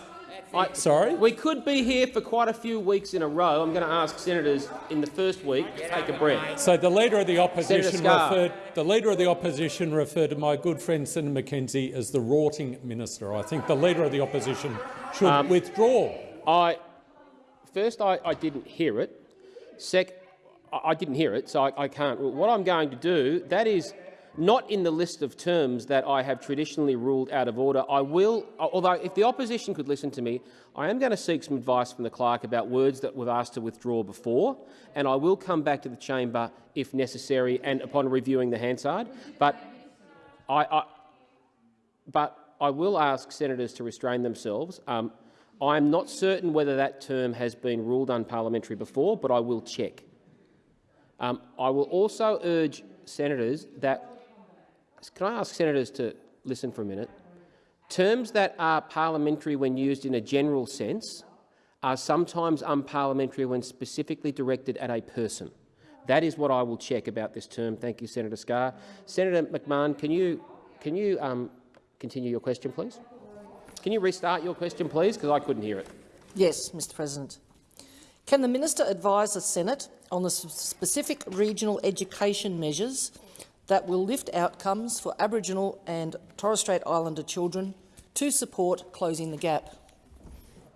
I, Sorry? We could be here for quite a few weeks in a row. I'm going to ask senators in the first week to take a breath. So the Leader of the Opposition referred the Leader of the Opposition referred to my good friend Senator McKenzie as the rorting minister. I think the Leader of the Opposition should Um, withdraw. I first I, I didn't hear it. Sec, I, I didn't hear it, so I, I can't. What I'm going to do that is not in the list of terms that I have traditionally ruled out of order. I will, although if the opposition could listen to me, I am going to seek some advice from the clerk about words that we've asked to withdraw before, and I will come back to the chamber if necessary and upon reviewing the Hansard. But I, I but I will ask senators to restrain themselves. Um, I am not certain whether that term has been ruled unparliamentary before, but I will check. Um, I will also urge senators that can I ask senators to listen for a minute? Terms that are parliamentary when used in a general sense are sometimes unparliamentary when specifically directed at a person. That is what I will check about this term. Thank you, Senator Scarr. Senator McMahon, can you, can you um, continue your question, please? Can you restart your question, please, because I couldn't hear it. Yes, Mr President. Can the minister advise the Senate on the specific regional education measures that will lift outcomes for Aboriginal and Torres Strait Islander children to support closing the gap.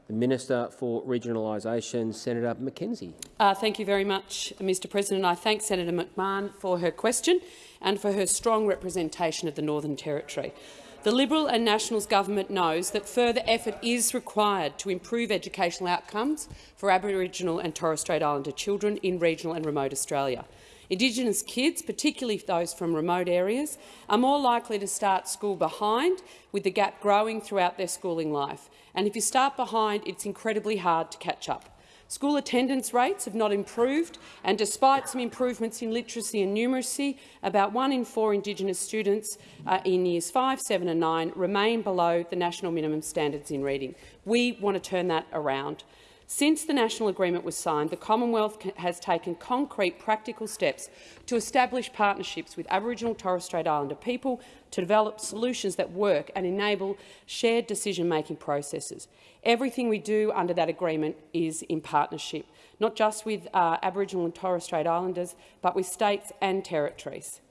The Minister for Regionalisation, Senator McKenzie. Uh, thank you very much, Mr President. I thank Senator McMahon for her question and for her strong representation of the Northern Territory. The Liberal and Nationals government knows that further effort is required to improve educational outcomes for Aboriginal and Torres Strait Islander children in regional and remote Australia. Indigenous kids, particularly those from remote areas, are more likely to start school behind, with the gap growing throughout their schooling life. And if you start behind, it's incredibly hard to catch up. School attendance rates have not improved, and despite some improvements in literacy and numeracy, about one in four Indigenous students uh, in years 5, 7 and 9 remain below the national minimum standards in reading. We want to turn that around. Since the national agreement was signed, the Commonwealth has taken concrete practical steps to establish partnerships with Aboriginal and Torres Strait Islander people to develop solutions that work and enable shared decision-making processes. Everything we do under that agreement is in partnership, not just with uh, Aboriginal and Torres Strait Islanders, but with states and territories.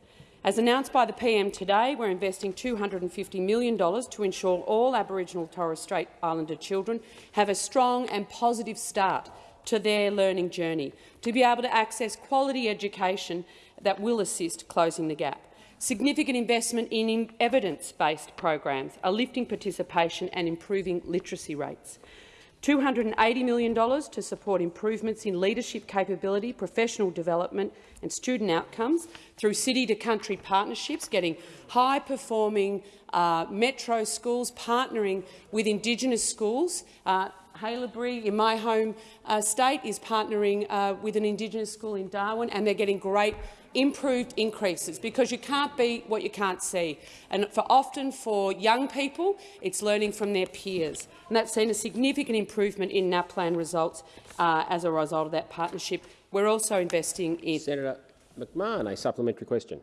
As announced by the PM today, we're investing $250 million to ensure all Aboriginal Torres Strait Islander children have a strong and positive start to their learning journey, to be able to access quality education that will assist closing the gap. Significant investment in evidence-based programs are lifting participation and improving literacy rates. $280 million to support improvements in leadership capability, professional development and student outcomes through city-to-country partnerships, getting high-performing uh, metro schools partnering with Indigenous schools. Uh, Haileybury, in my home uh, state, is partnering uh, with an Indigenous school in Darwin, and they're getting great improved increases because you can't be what you can't see. And for often for young people, it's learning from their peers. And that's seen a significant improvement in NAPLAN results uh, as a result of that partnership. We're also investing in— Senator McMahon, a supplementary question.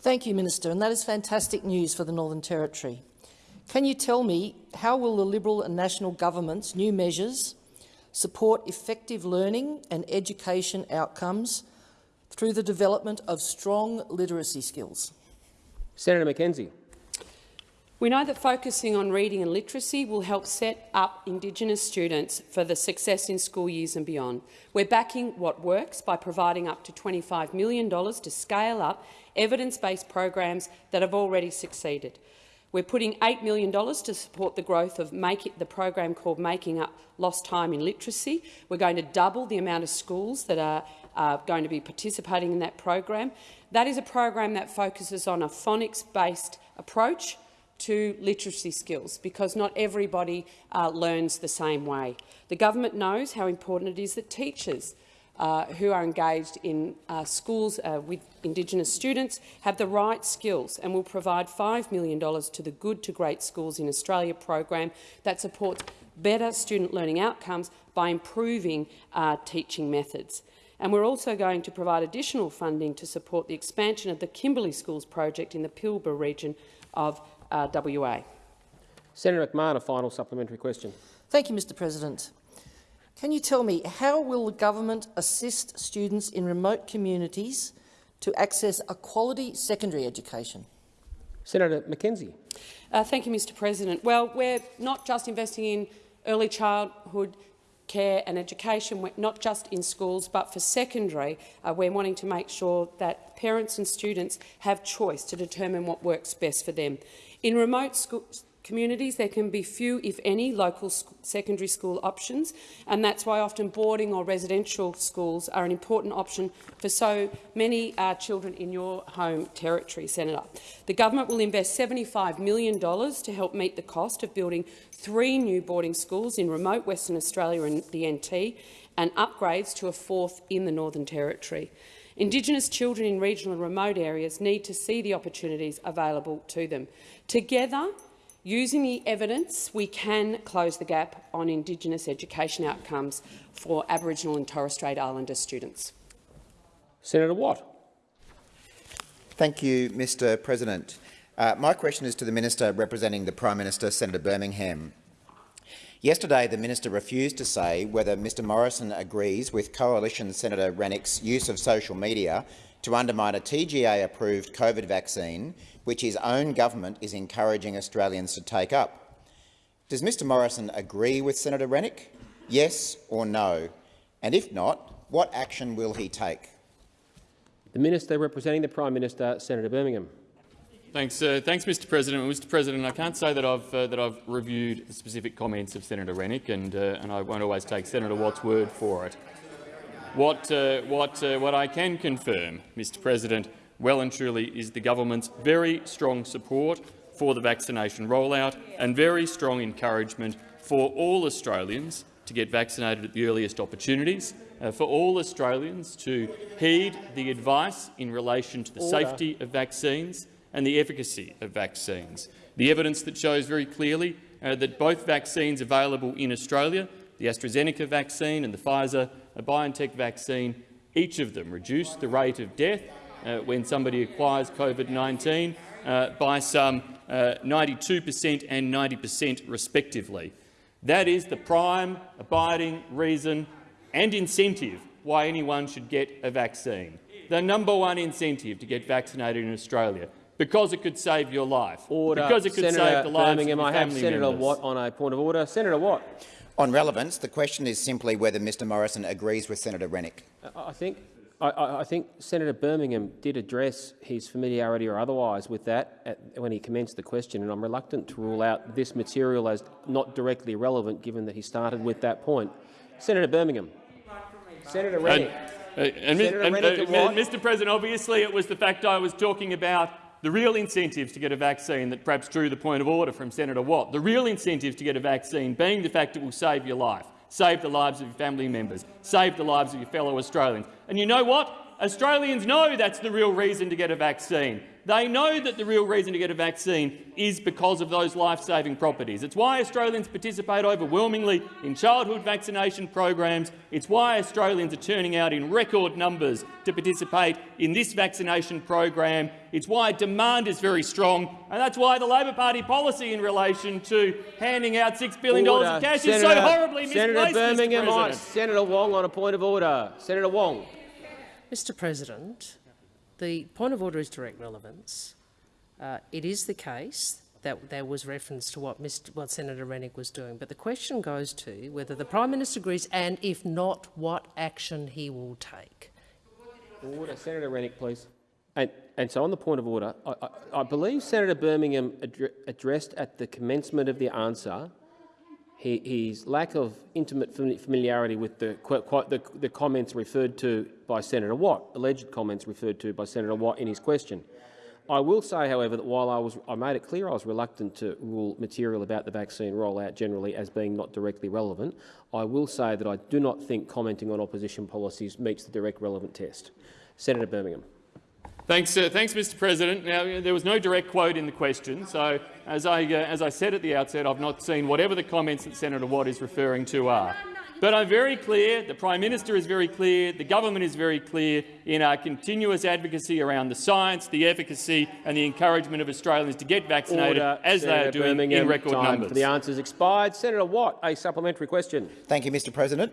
Thank you, Minister, and that is fantastic news for the Northern Territory. Can you tell me how will the Liberal and National government's new measures support effective learning and education outcomes through the development of strong literacy skills? Senator McKenzie. We know that focusing on reading and literacy will help set up Indigenous students for the success in school years and beyond. We're backing what works by providing up to $25 million to scale up evidence-based programs that have already succeeded. We're putting $8 million to support the growth of it, the program called Making Up Lost Time in Literacy. We're going to double the amount of schools that are going to be participating in that program. That is a program that focuses on a phonics-based approach to literacy skills because not everybody uh, learns the same way. The government knows how important it is that teachers uh, who are engaged in uh, schools uh, with Indigenous students have the right skills and will provide $5 million to the Good to Great Schools in Australia program that supports better student learning outcomes by improving uh, teaching methods. And we're also going to provide additional funding to support the expansion of the Kimberley Schools project in the Pilbara region of uh, WA. Senator McMahon, a final supplementary question. Thank you, Mr President. Can you tell me how will the government assist students in remote communities to access a quality secondary education? Senator McKenzie. Uh, thank you, Mr President. Well, we're not just investing in early childhood care and education, not just in schools but for secondary. Uh, we're wanting to make sure that parents and students have choice to determine what works best for them. In remote schools, communities, there can be few, if any, local sc secondary school options, and that's why often boarding or residential schools are an important option for so many uh, children in your home territory, Senator. The government will invest $75 million to help meet the cost of building three new boarding schools in remote Western Australia and the NT, and upgrades to a fourth in the Northern Territory. Indigenous children in regional and remote areas need to see the opportunities available to them. Together, Using the evidence, we can close the gap on Indigenous education outcomes for Aboriginal and Torres Strait Islander students. Senator Watt. Thank you, Mr President. Uh, my question is to the Minister representing the Prime Minister, Senator Birmingham. Yesterday, the minister refused to say whether Mr Morrison agrees with Coalition Senator Rennick's use of social media to undermine a TGA-approved COVID vaccine which his own government is encouraging Australians to take up. Does Mr Morrison agree with Senator Rennick? Yes or no? And if not, what action will he take? The Minister representing the Prime Minister, Senator Birmingham. Thanks, uh, thanks, Mr. President. Mr. President, I can't say that I've uh, that I've reviewed the specific comments of Senator Rennick, and uh, and I won't always take Senator Watt's word for it. What uh, what uh, what I can confirm, Mr. President, well and truly is the government's very strong support for the vaccination rollout and very strong encouragement for all Australians to get vaccinated at the earliest opportunities, uh, for all Australians to heed the advice in relation to the Order. safety of vaccines and the efficacy of vaccines. The evidence that shows very clearly uh, that both vaccines available in Australia, the AstraZeneca vaccine and the Pfizer-BioNTech vaccine, each of them reduce the rate of death when somebody acquires COVID-19 uh, by some 92% and 90% respectively. That is the prime abiding reason and incentive why anyone should get a vaccine. The number one incentive to get vaccinated in Australia, because it could save your life, Order. because it could Senator save the lives Birmingham, of your I have Senator members. Watt on a point of order. Senator Watt. On relevance, the question is simply whether Mr Morrison agrees with Senator Rennick. I I think I- I, I think Senator Birmingham did address his familiarity or otherwise with that at, when he commenced the question, and I'm reluctant to rule out this material as not directly relevant, given that he started with that point. Senator Birmingham. Senator And, Rennick. uh, and, Senator and, Rennick uh, and Mr President, obviously it was the fact I was talking about the real incentives to get a vaccine that perhaps drew the point of order from Senator Watt. The real incentives to get a vaccine being the fact it will save your life, save the lives of your family members, save the lives of your fellow Australians. And you know what? Australians know that's the real reason to get a vaccine. They know that the real reason to get a vaccine is because of those life-saving properties. It's why Australians participate overwhelmingly in childhood vaccination programs. It's why Australians are turning out in record numbers to participate in this vaccination program. It's why demand is very strong, and that's why the Labor Party policy in relation to handing out $6 billion of cash Senator, is so horribly Senator misplaced. Birmingham, Senator Wong on a point of order. Senator Wong. Mr President, the point of order is direct relevance. Uh, it is the case that there was reference to what, Mr, what Senator Rennick was doing, but the question goes to whether the Prime Minister agrees and, if not, what action he will take. Order. Senator Rennick, please. And, and so on the point of order, I, I, I believe Senator Birmingham addre addressed at the commencement of the answer his lack of intimate familiarity with the, the, the comments referred to by Senator Watt, alleged comments referred to by Senator Watt in his question. I will say, however, that while I, was, I made it clear I was reluctant to rule material about the vaccine rollout generally as being not directly relevant, I will say that I do not think commenting on opposition policies meets the direct relevant test. Senator Birmingham. Thanks, uh, thanks, Mr. President. Now, there was no direct quote in the question, so as I, uh, as I said at the outset, I've not seen whatever the comments that Senator Watt is referring to are. But I'm very clear, the Prime Minister is very clear, the government is very clear in our continuous advocacy around the science, the efficacy and the encouragement of Australians to get vaccinated, Order. as they are doing Birmingham. in record Time numbers. For the answers expired. Senator Watt, a supplementary question. Thank you, Mr President.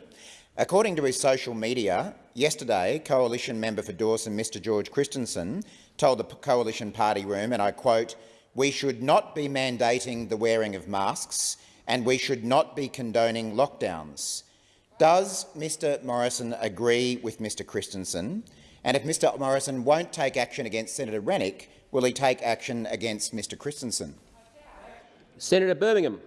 According to his social media, yesterday, Coalition member for Dawson, Mr George Christensen, told the Coalition Party room, and I quote, we should not be mandating the wearing of masks and we should not be condoning lockdowns. Does Mr Morrison agree with Mr Christensen? And if Mr Morrison won't take action against Senator Rennick, will he take action against Mr Christensen? Senator Birmingham.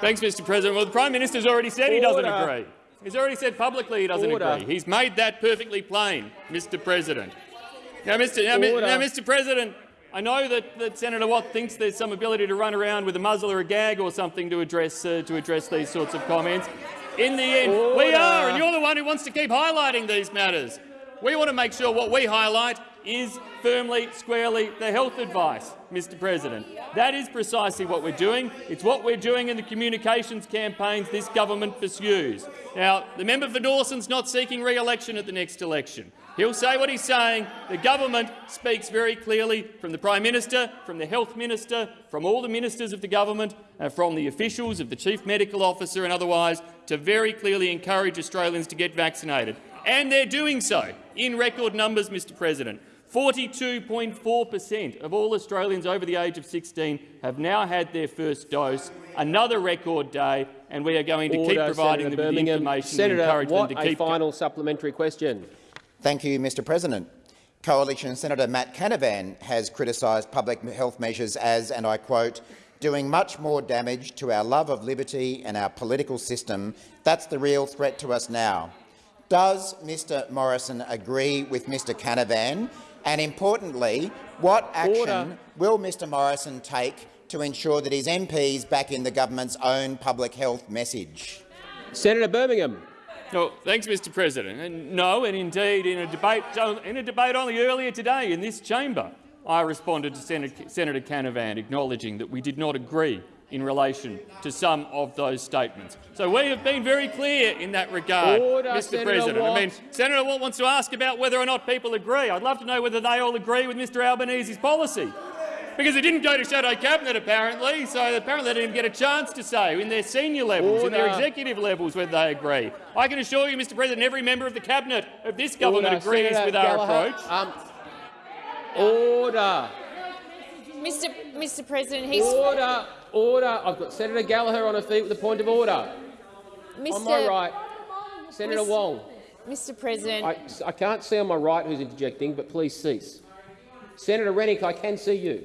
Thanks, Mr. President. Well, the Prime Minister's already said he doesn't agree. He's already said publicly he doesn't Order. agree. He's made that perfectly plain, Mr. President. Now, Mr. Now, now, Mr. President, I know that, that Senator Watt thinks there's some ability to run around with a muzzle or a gag or something to address uh, to address these sorts of comments. In the end, we are, and you're the one who wants to keep highlighting these matters. We want to make sure what we highlight is firmly, squarely the health advice, Mr President. That is precisely what we're doing. It's what we're doing in the communications campaigns this government pursues. Now, the member for Dawson's not seeking re-election at the next election. He'll say what he's saying. The government speaks very clearly from the Prime Minister, from the Health Minister, from all the ministers of the government, uh, from the officials of the Chief Medical Officer and otherwise, to very clearly encourage Australians to get vaccinated. And they're doing so in record numbers, Mr President. 42.4 per cent of all Australians over the age of 16 have now had their first dose. Another record day, and we are going to keep providing Senator them with the Birmingham. information Senator to encourage Watt, them to a keep final supplementary question. Thank you, Mr President. Coalition Senator Matt Canavan has criticised public health measures as, and I quote, doing much more damage to our love of liberty and our political system. That's the real threat to us now. Does Mr Morrison agree with Mr Canavan? And importantly, what action Order. will Mr Morrison take to ensure that his MPs back in the government's own public health message? Senator Birmingham. No, thanks, Mr. President. And no, and indeed, in a debate in a debate only earlier today in this chamber, I responded to Senator, Senator Canavan, acknowledging that we did not agree in relation to some of those statements. So we have been very clear in that regard, Order, Mr. Senator President. Watt. I mean, Senator Watt wants to ask about whether or not people agree. I'd love to know whether they all agree with Mr Albanese's policy. Because it didn't go to shadow cabinet, apparently, so apparently they didn't get a chance to say in their senior levels, in their executive levels, whether they agree. I can assure you, Mr President, every member of the cabinet of this government Order, agrees Senator with our Gallagher. approach. Um, order. Mr. Mr. President, he's Order. Order. I've got Senator Gallagher on her feet with a point of order. Mr. On my right, Senator Miss- Wong. Mr. President, I, I can't see on my right who's interjecting, but please cease. Senator Rennick, I can see you.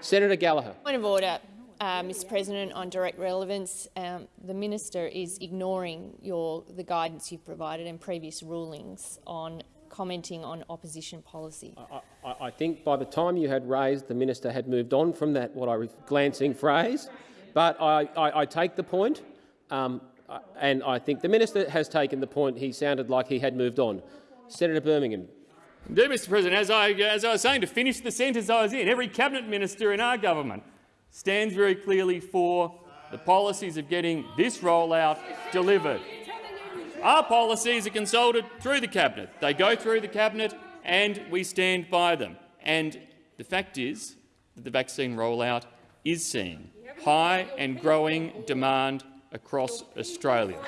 Senator Gallagher. point of order, uh, Mr. President, on direct relevance. Um, the minister is ignoring your the guidance you've provided and previous rulings on commenting on opposition policy. I, I think by the time you had raised, the minister had moved on from that what I was glancing phrase. But I, I, I take the point, um, uh, and I think the minister has taken the point. He sounded like he had moved on. Senator Birmingham. Indeed, Mr President, as I, as I was saying, to finish the sentence I was in, every cabinet minister in our government stands very clearly for the policies of getting this rollout delivered. Our policies are consulted through the cabinet. They go through the cabinet and we stand by them. And the fact is that the vaccine rollout is seeing high and growing demand across Australia.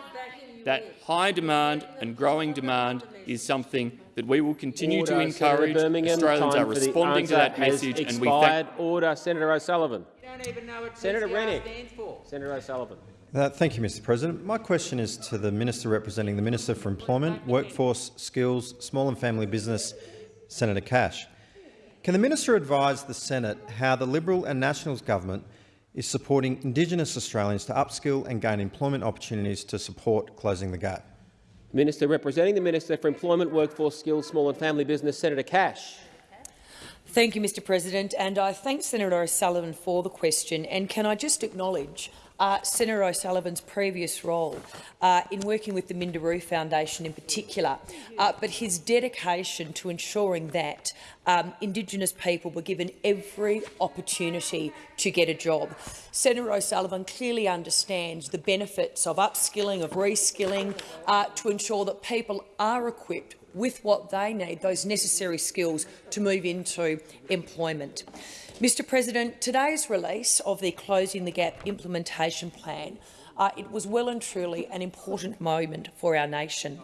That high demand and growing demand is something that we will continue Order, to encourage. Australians Time are responding to that has message, and we expired. thank Order, Senator O'Sullivan. don't even know what Senator PCR Rennick. Senator O'Sullivan. Uh, thank you, Mr President. My question is to the Minister representing the Minister for Employment, Workforce, Skills, Small and Family Business, Senator Cash. Can the Minister advise the Senate how the Liberal and Nationals government is supporting Indigenous Australians to upskill and gain employment opportunities to support closing the gap? Minister representing the Minister for Employment, Workforce, Skills, Small and Family Business, Senator Cash. Thank you, Mr President, and I thank Senator O'Sullivan for the question. And can I just acknowledge uh, Senator O'Sullivan's previous role uh, in working with the Minderoo Foundation in particular, uh, but his dedication to ensuring that um, Indigenous people were given every opportunity to get a job. Senator O'Sullivan clearly understands the benefits of upskilling, of reskilling, uh, to ensure that people are equipped with what they need, those necessary skills to move into employment. Mr President, today's release of the Closing the Gap implementation plan, uh, it was well and truly an important moment for our nation,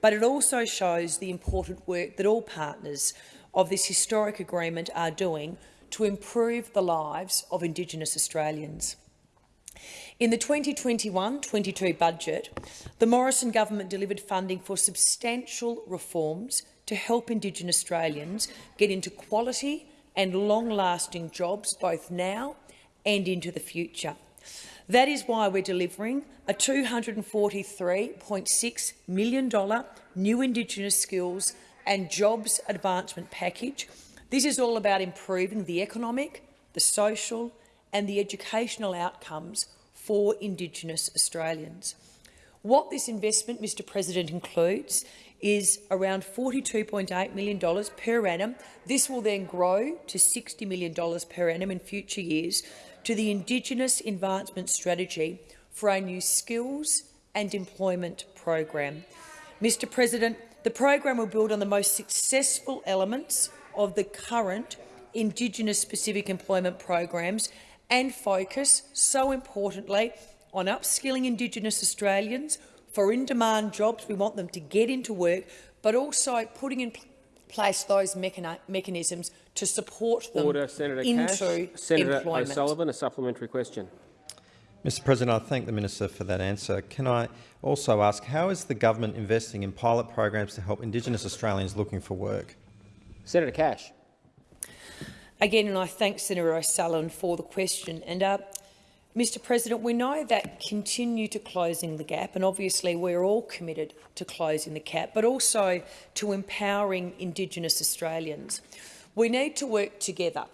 but it also shows the important work that all partners of this historic agreement are doing to improve the lives of Indigenous Australians. In the 2021-22 budget, the Morrison government delivered funding for substantial reforms to help Indigenous Australians get into quality and long-lasting jobs both now and into the future. That is why we're delivering a $243.6 million new Indigenous skills and jobs advancement package. This is all about improving the economic, the social and the educational outcomes for Indigenous Australians. What this investment, Mr President, includes is around $42.8 million per annum. This will then grow to $60 million per annum in future years to the Indigenous Advancement Strategy for a new skills and employment program. Mr President, the program will build on the most successful elements of the current Indigenous-specific employment programs and focus, so importantly, on upskilling Indigenous Australians for in-demand jobs. We want them to get into work, but also putting in place those mechani mechanisms to support them Order, Senator into Cash. Senator employment. O'Sullivan, a supplementary question. Mr President, I thank the Minister for that answer. Can I also ask, how is the government investing in pilot programs to help Indigenous Australians looking for work? Senator Cash. Again, and I thank Senator O'Sullivan for the question. And uh, Mr President, we know that continue to closing the gap, and obviously we're all committed to closing the gap, but also to empowering Indigenous Australians. We need to work together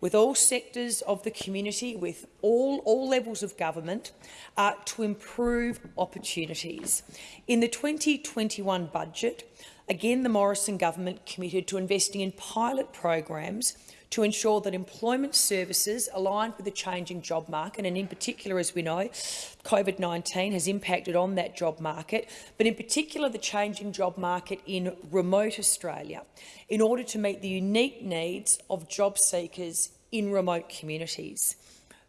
with all sectors of the community, with all, all levels of government, uh, to improve opportunities. In the 2021 budget, again the Morrison government committed to investing in pilot programs to ensure that employment services aligned with the changing job market, and in particular, as we know, COVID-19 has impacted on that job market, but in particular the changing job market in remote Australia, in order to meet the unique needs of job seekers in remote communities.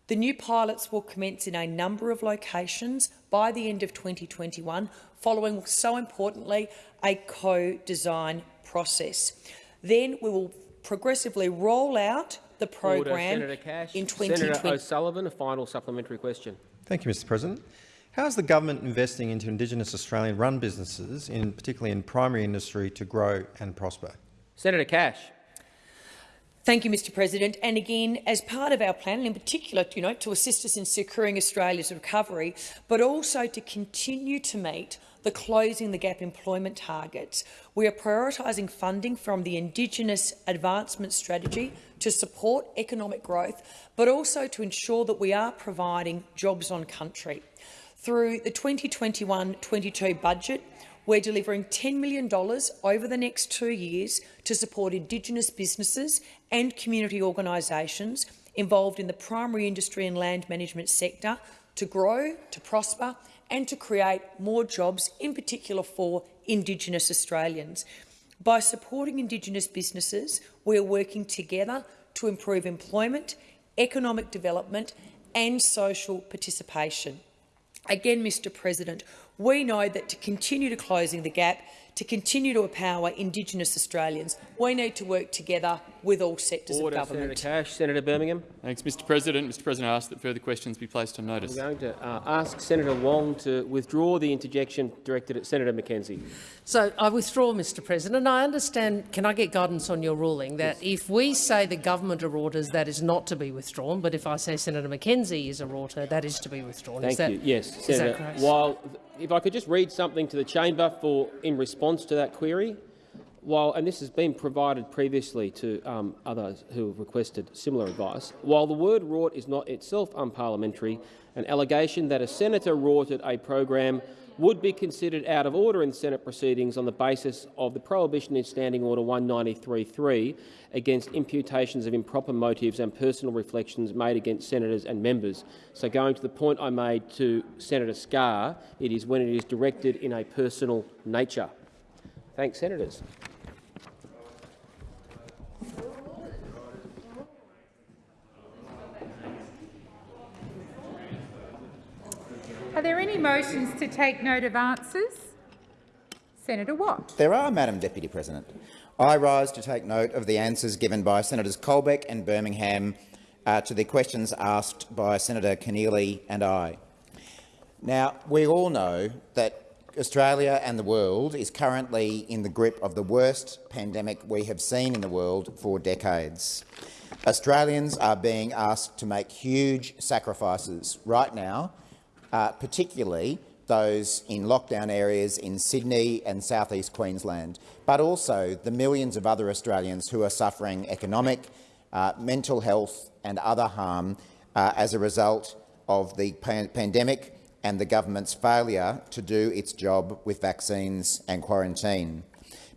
The new pilots will commence in a number of locations by the end of 2021, following, so importantly, a co-design process. Then we will progressively roll out the program Order, Senator Cash. in 2020. Senator O'Sullivan, a final supplementary question. Thank you, Mr President. How is the government investing into Indigenous Australian-run businesses, in, particularly in primary industry, to grow and prosper? Senator Cash. Thank you, Mr President. And again, as part of our plan, and in particular you know, to assist us in securing Australia's recovery, but also to continue to meet the Closing the Gap employment targets, we are prioritising funding from the Indigenous Advancement Strategy to support economic growth, but also to ensure that we are providing jobs on country. Through the 2021-22 budget, we're delivering $10 million over the next two years to support Indigenous businesses and community organisations involved in the primary industry and land management sector to grow, to prosper and to create more jobs, in particular for Indigenous Australians. By supporting Indigenous businesses, we are working together to improve employment, economic development and social participation. Again, Mr President, we know that to continue to closing the gap, to continue to empower Indigenous Australians, we need to work together with all sectors Order, of government. Senator Cash. Senator Birmingham. Thanks, Mr President. Mr President, I ask that further questions be placed on notice. I'm going to uh, ask Senator Wong to withdraw the interjection directed at Senator McKenzie. So I withdraw, Mr President. And I understand, can I get guidance on your ruling, that yes. if we say the government are orders, that is not to be withdrawn, but if I say Senator McKenzie is a order, that is to be withdrawn. Thank is that, you. Yes, Senator. While, if I could just read something to the chamber for in response to that query while, and this has been provided previously to um, others who have requested similar advice, while the word rort is not itself unparliamentary, an allegation that a senator rorted a program would be considered out of order in Senate proceedings on the basis of the prohibition in Standing Order 193.3 against imputations of improper motives and personal reflections made against senators and members. So going to the point I made to Senator Scarr, it is when it is directed in a personal nature. Thanks, senators. Any motions to take note of answers? Senator Watt. There are, Madam Deputy President. I rise to take note of the answers given by Senators Colbeck and Birmingham uh, to the questions asked by Senator Keneally and I. Now, we all know that Australia and the world is currently in the grip of the worst pandemic we have seen in the world for decades. Australians are being asked to make huge sacrifices right now uh, particularly those in lockdown areas in Sydney and southeast Queensland, but also the millions of other Australians who are suffering economic, uh, mental health and other harm uh, as a result of the pan pandemic and the government's failure to do its job with vaccines and quarantine.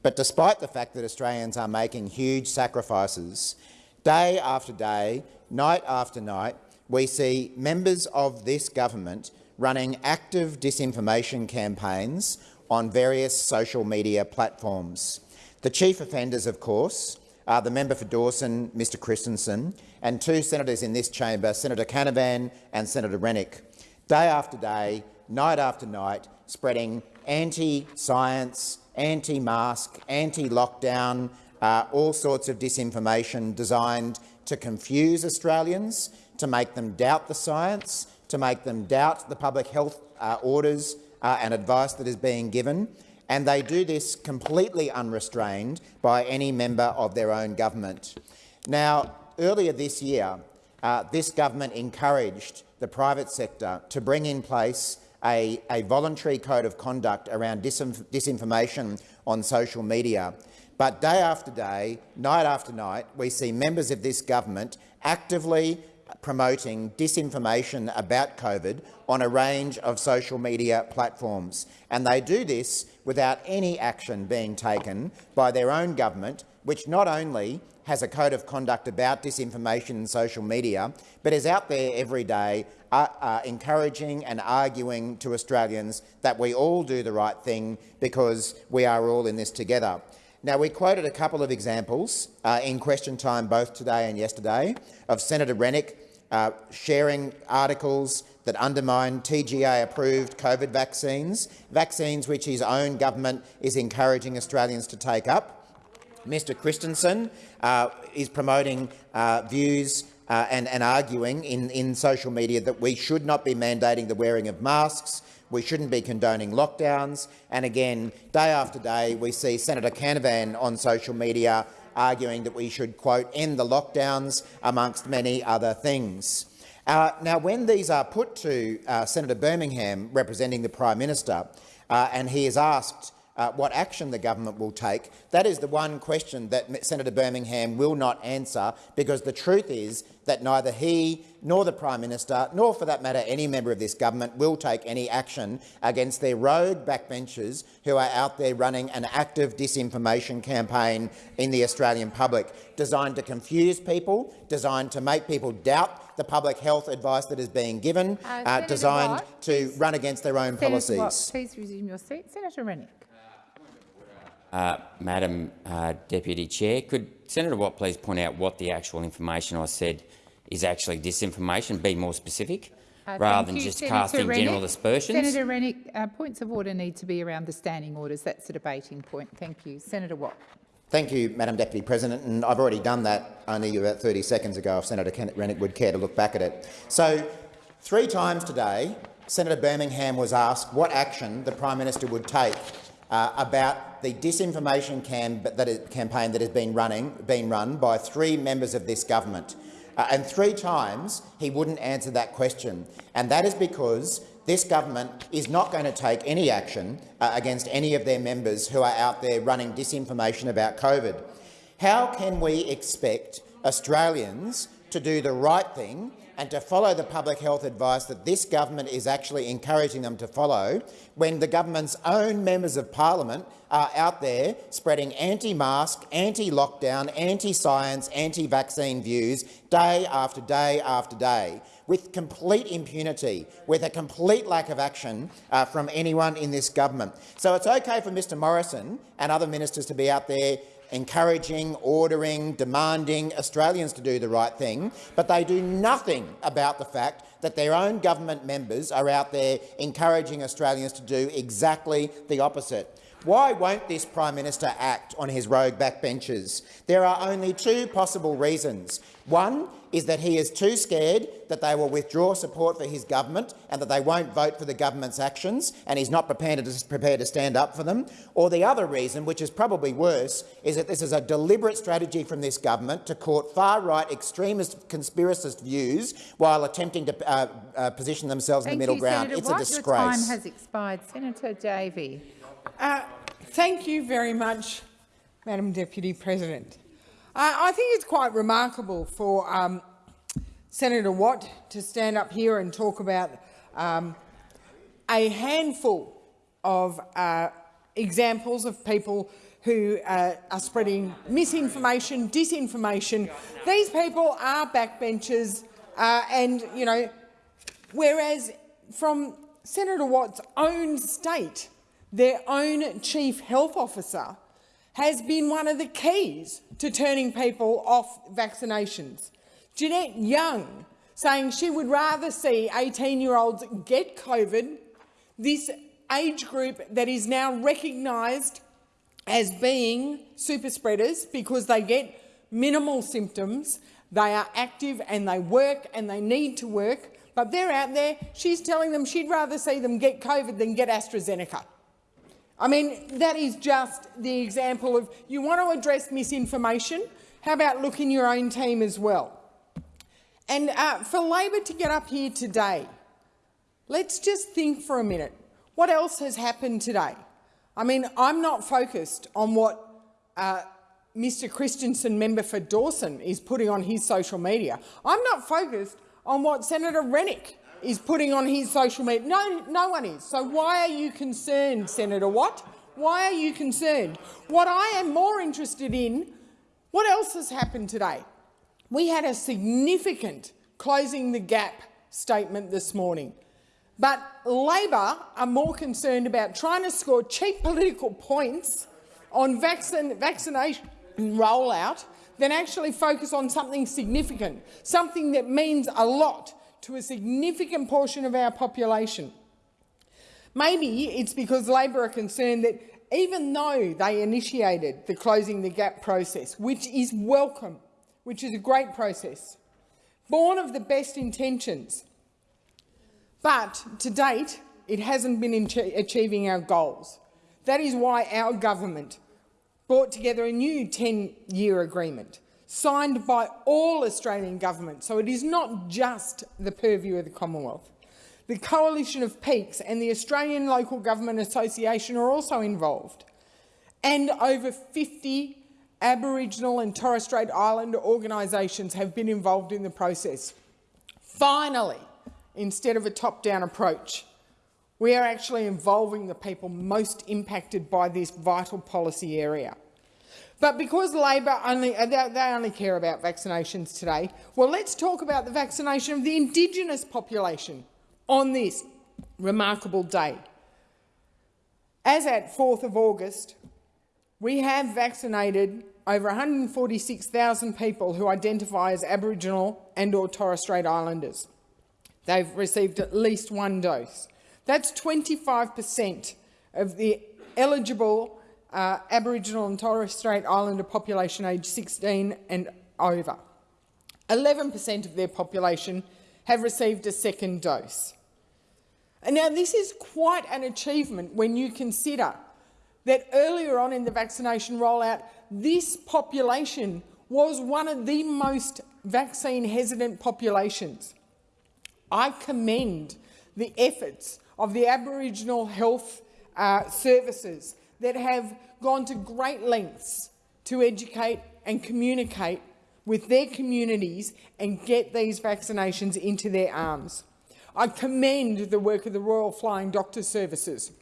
But despite the fact that Australians are making huge sacrifices, day after day, night after night, we see members of this government running active disinformation campaigns on various social media platforms. The chief offenders, of course, are the member for Dawson, Mr Christensen, and two senators in this chamber, Senator Canavan and Senator Rennick, day after day, night after night, spreading anti-science, anti-mask, anti-lockdown, uh, all sorts of disinformation designed to confuse Australians, to make them doubt the science, to make them doubt the public health uh, orders uh, and advice that is being given, and they do this completely unrestrained by any member of their own government. Now, earlier this year, uh, this government encouraged the private sector to bring in place a, a voluntary code of conduct around disinf disinformation on social media. But day after day, night after night, we see members of this government actively promoting disinformation about COVID on a range of social media platforms. And they do this without any action being taken by their own government, which not only has a code of conduct about disinformation in social media, but is out there every day uh, uh, encouraging and arguing to Australians that we all do the right thing because we are all in this together. Now, we quoted a couple of examples uh, in question time both today and yesterday of Senator Rennick uh, sharing articles that undermine TGA-approved COVID vaccines, vaccines which his own government is encouraging Australians to take up. Mr Christensen uh, is promoting uh, views uh, and, and, arguing in, in social media that we should not be mandating the wearing of masks, we shouldn't be condoning lockdowns, and again, day after day, we see Senator Canavan on social media arguing that we should, quote, end the lockdowns, amongst many other things. Uh, now, when these are put to uh, Senator Birmingham, representing the Prime Minister, uh, and he is asked uh, what action the government will take. That is the one question that Senator Birmingham will not answer, because the truth is that neither he nor the Prime Minister, nor for that matter any member of this government, will take any action against their rogue backbenchers who are out there running an active disinformation campaign in the Australian public, designed to confuse people, designed to make people doubt the public health advice that is being given, uh, uh, designed Watt, to run against their own Senator policies. Watt, please resume your seat. Senator Rennick. Uh, Madam uh, Deputy Chair, could Senator Watt please point out what the actual information I said is actually disinformation, be more specific, uh, rather than you, just Senator casting Rennick. general aspersions? Senator Rennick, uh, points of order need to be around the standing orders. That's the debating point. Thank you. Senator Watt. Thank you, Madam Deputy President, and I've already done that only about 30 seconds ago if Senator Rennick would care to look back at it. So, three times today, Senator Birmingham was asked what action the Prime Minister would take uh, about the disinformation cam that is, campaign that has been, running, been run by three members of this government. Uh, and three times he wouldn't answer that question. And that is because this government is not going to take any action uh, against any of their members who are out there running disinformation about COVID. How can we expect Australians to do the right thing and to follow the public health advice that this government is actually encouraging them to follow when the government's own members of parliament are out there spreading anti-mask, anti-lockdown, anti-science, anti-vaccine views day after day after day with complete impunity, with a complete lack of action uh, from anyone in this government. So it's okay for Mr Morrison and other ministers to be out there encouraging, ordering, demanding Australians to do the right thing, but they do nothing about the fact that their own government members are out there encouraging Australians to do exactly the opposite. Why won't this Prime Minister act on his rogue backbenchers? There are only two possible reasons. One is that he is too scared that they will withdraw support for his government and that they won't vote for the government's actions, and he's not prepared to, prepared to stand up for them. Or the other reason, which is probably worse, is that this is a deliberate strategy from this government to court far-right extremist conspiracist views while attempting to uh, uh, position themselves Thank in the middle you, ground. Senator it's Watt. a disgrace. Your time has expired. Senator Davey. Uh, thank you very much, Madam Deputy President. I think it's quite remarkable for um, Senator Watt to stand up here and talk about um, a handful of uh, examples of people who uh, are spreading misinformation, disinformation. These people are backbenchers, uh, and you know, whereas from Senator Watt's own state, their own chief health officer has been one of the keys to turning people off vaccinations. Jeanette Young saying she would rather see 18-year-olds get COVID, this age group that is now recognised as being super spreaders because they get minimal symptoms, they are active and they work and they need to work, but they're out there, she's telling them she'd rather see them get COVID than get AstraZeneca. I mean, that is just the example of you want to address misinformation, how about look in your own team as well? And uh, for Labor to get up here today let's just think for a minute. What else has happened today? I mean, I'm not focused on what uh, Mr Christensen, member for Dawson, is putting on his social media. I'm not focused on what Senator Rennick is putting on his social media. No, no one is. So why are you concerned, Senator Watt? Why are you concerned? What I am more interested in, what else has happened today? We had a significant closing the gap statement this morning. But Labor are more concerned about trying to score cheap political points on vaccine, vaccination rollout than actually focus on something significant, something that means a lot to a significant portion of our population. Maybe it's because Labor are concerned that even though they initiated the Closing the Gap process, which is welcome, which is a great process, born of the best intentions, but to date it hasn't been achieving our goals. That is why our government brought together a new 10-year agreement signed by all Australian governments, so it is not just the purview of the Commonwealth. The Coalition of Peaks and the Australian Local Government Association are also involved, and over 50 Aboriginal and Torres Strait Islander organisations have been involved in the process. Finally, instead of a top-down approach, we are actually involving the people most impacted by this vital policy area. But because Labor only, uh, they only care about vaccinations today, well, let's talk about the vaccination of the Indigenous population on this remarkable day. As at 4th of August, we have vaccinated over 146,000 people who identify as Aboriginal and or Torres Strait Islanders. They've received at least one dose. That's 25 per cent of the eligible uh, Aboriginal and Torres Strait Islander population aged 16 and over. 11 per cent of their population have received a second dose. And now this is quite an achievement when you consider that earlier on in the vaccination rollout, this population was one of the most vaccine hesitant populations. I commend the efforts of the Aboriginal health uh, services that have gone to great lengths to educate and communicate with their communities and get these vaccinations into their arms. I commend the work of the Royal Flying Doctor Services,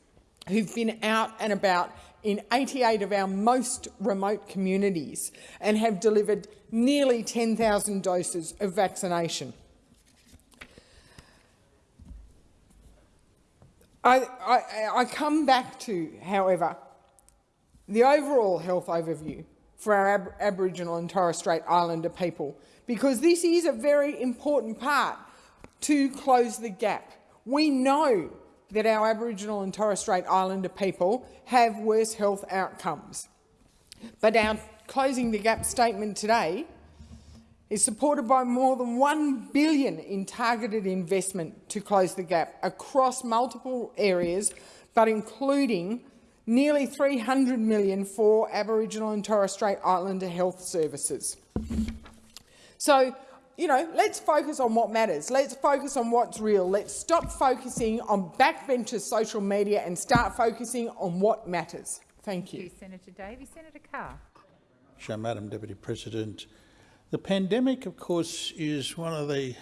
who've been out and about in 88 of our most remote communities and have delivered nearly 10,000 doses of vaccination. I, I, I come back to, however, the overall health overview for our Ab Aboriginal and Torres Strait Islander people, because this is a very important part to close the gap. We know that our Aboriginal and Torres Strait Islander people have worse health outcomes. But our Closing the Gap statement today is supported by more than 1 billion in targeted investment to close the gap across multiple areas, but including nearly 300 million for Aboriginal and Torres Strait Islander health services. So, you know, let's focus on what matters. Let's focus on what's real. Let's stop focusing on backbenchers' social media and start focusing on what matters. Thank you. Thank you Senator Davey. Senator Carr. Sure, Madam Deputy President. The pandemic, of course, is one of the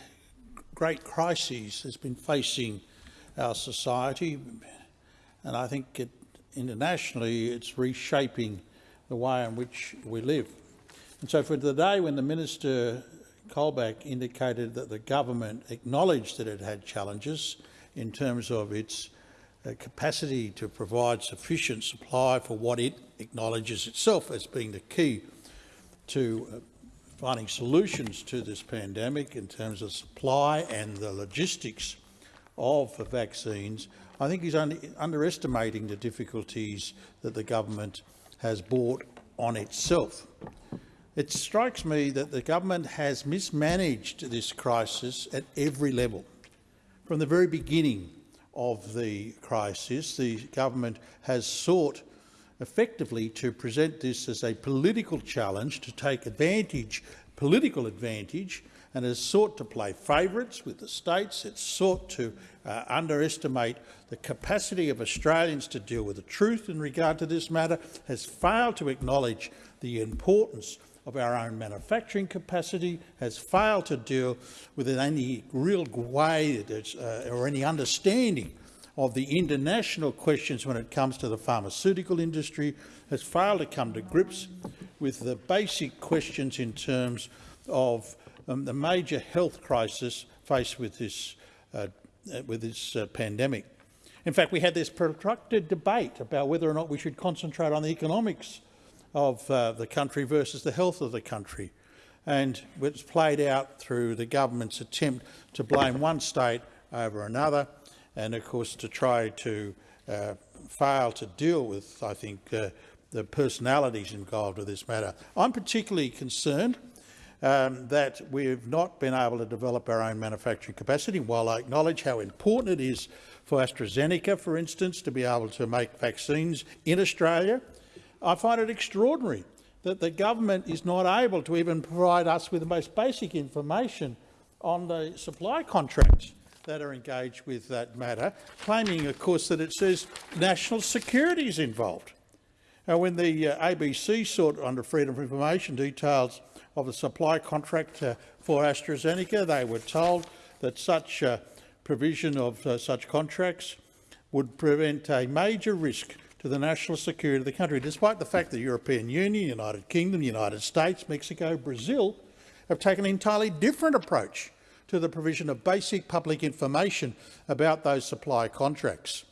great crises that's been facing our society, and I think it, internationally it's reshaping the way in which we live. And so for the day when the Minister Colbeck indicated that the government acknowledged that it had challenges in terms of its uh, capacity to provide sufficient supply for what it acknowledges itself as being the key to uh, finding solutions to this pandemic in terms of supply and the logistics of the vaccines, I think he's underestimating the difficulties that the government has brought on itself. It strikes me that the government has mismanaged this crisis at every level. From the very beginning of the crisis, the government has sought effectively to present this as a political challenge to take advantage, political advantage, and has sought to play favourites with the states. It's sought to uh, underestimate the capacity of Australians to deal with the truth in regard to this matter, has failed to acknowledge the importance of our own manufacturing capacity, has failed to deal with any real way uh, or any understanding of the international questions when it comes to the pharmaceutical industry, has failed to come to grips with the basic questions in terms of um, the major health crisis faced with this, uh, with this uh, pandemic. In fact, we had this protracted debate about whether or not we should concentrate on the economics of uh, the country versus the health of the country. And it's played out through the government's attempt to blame one state over another and, of course, to try to uh, fail to deal with, I think, uh, the personalities involved with this matter. I'm particularly concerned um, that we've not been able to develop our own manufacturing capacity. While I acknowledge how important it is for AstraZeneca, for instance, to be able to make vaccines in Australia, I find it extraordinary that the government is not able to even provide us with the most basic information on the supply contracts that are engaged with that matter, claiming, of course, that it says national security is involved. Now, when the uh, ABC sought under Freedom of Information details of the supply contract uh, for AstraZeneca, they were told that such uh, provision of uh, such contracts would prevent a major risk to the national security of the country, despite the fact that the European Union, United Kingdom, United States, Mexico, Brazil have taken an entirely different approach to the provision of basic public information about those supply contracts.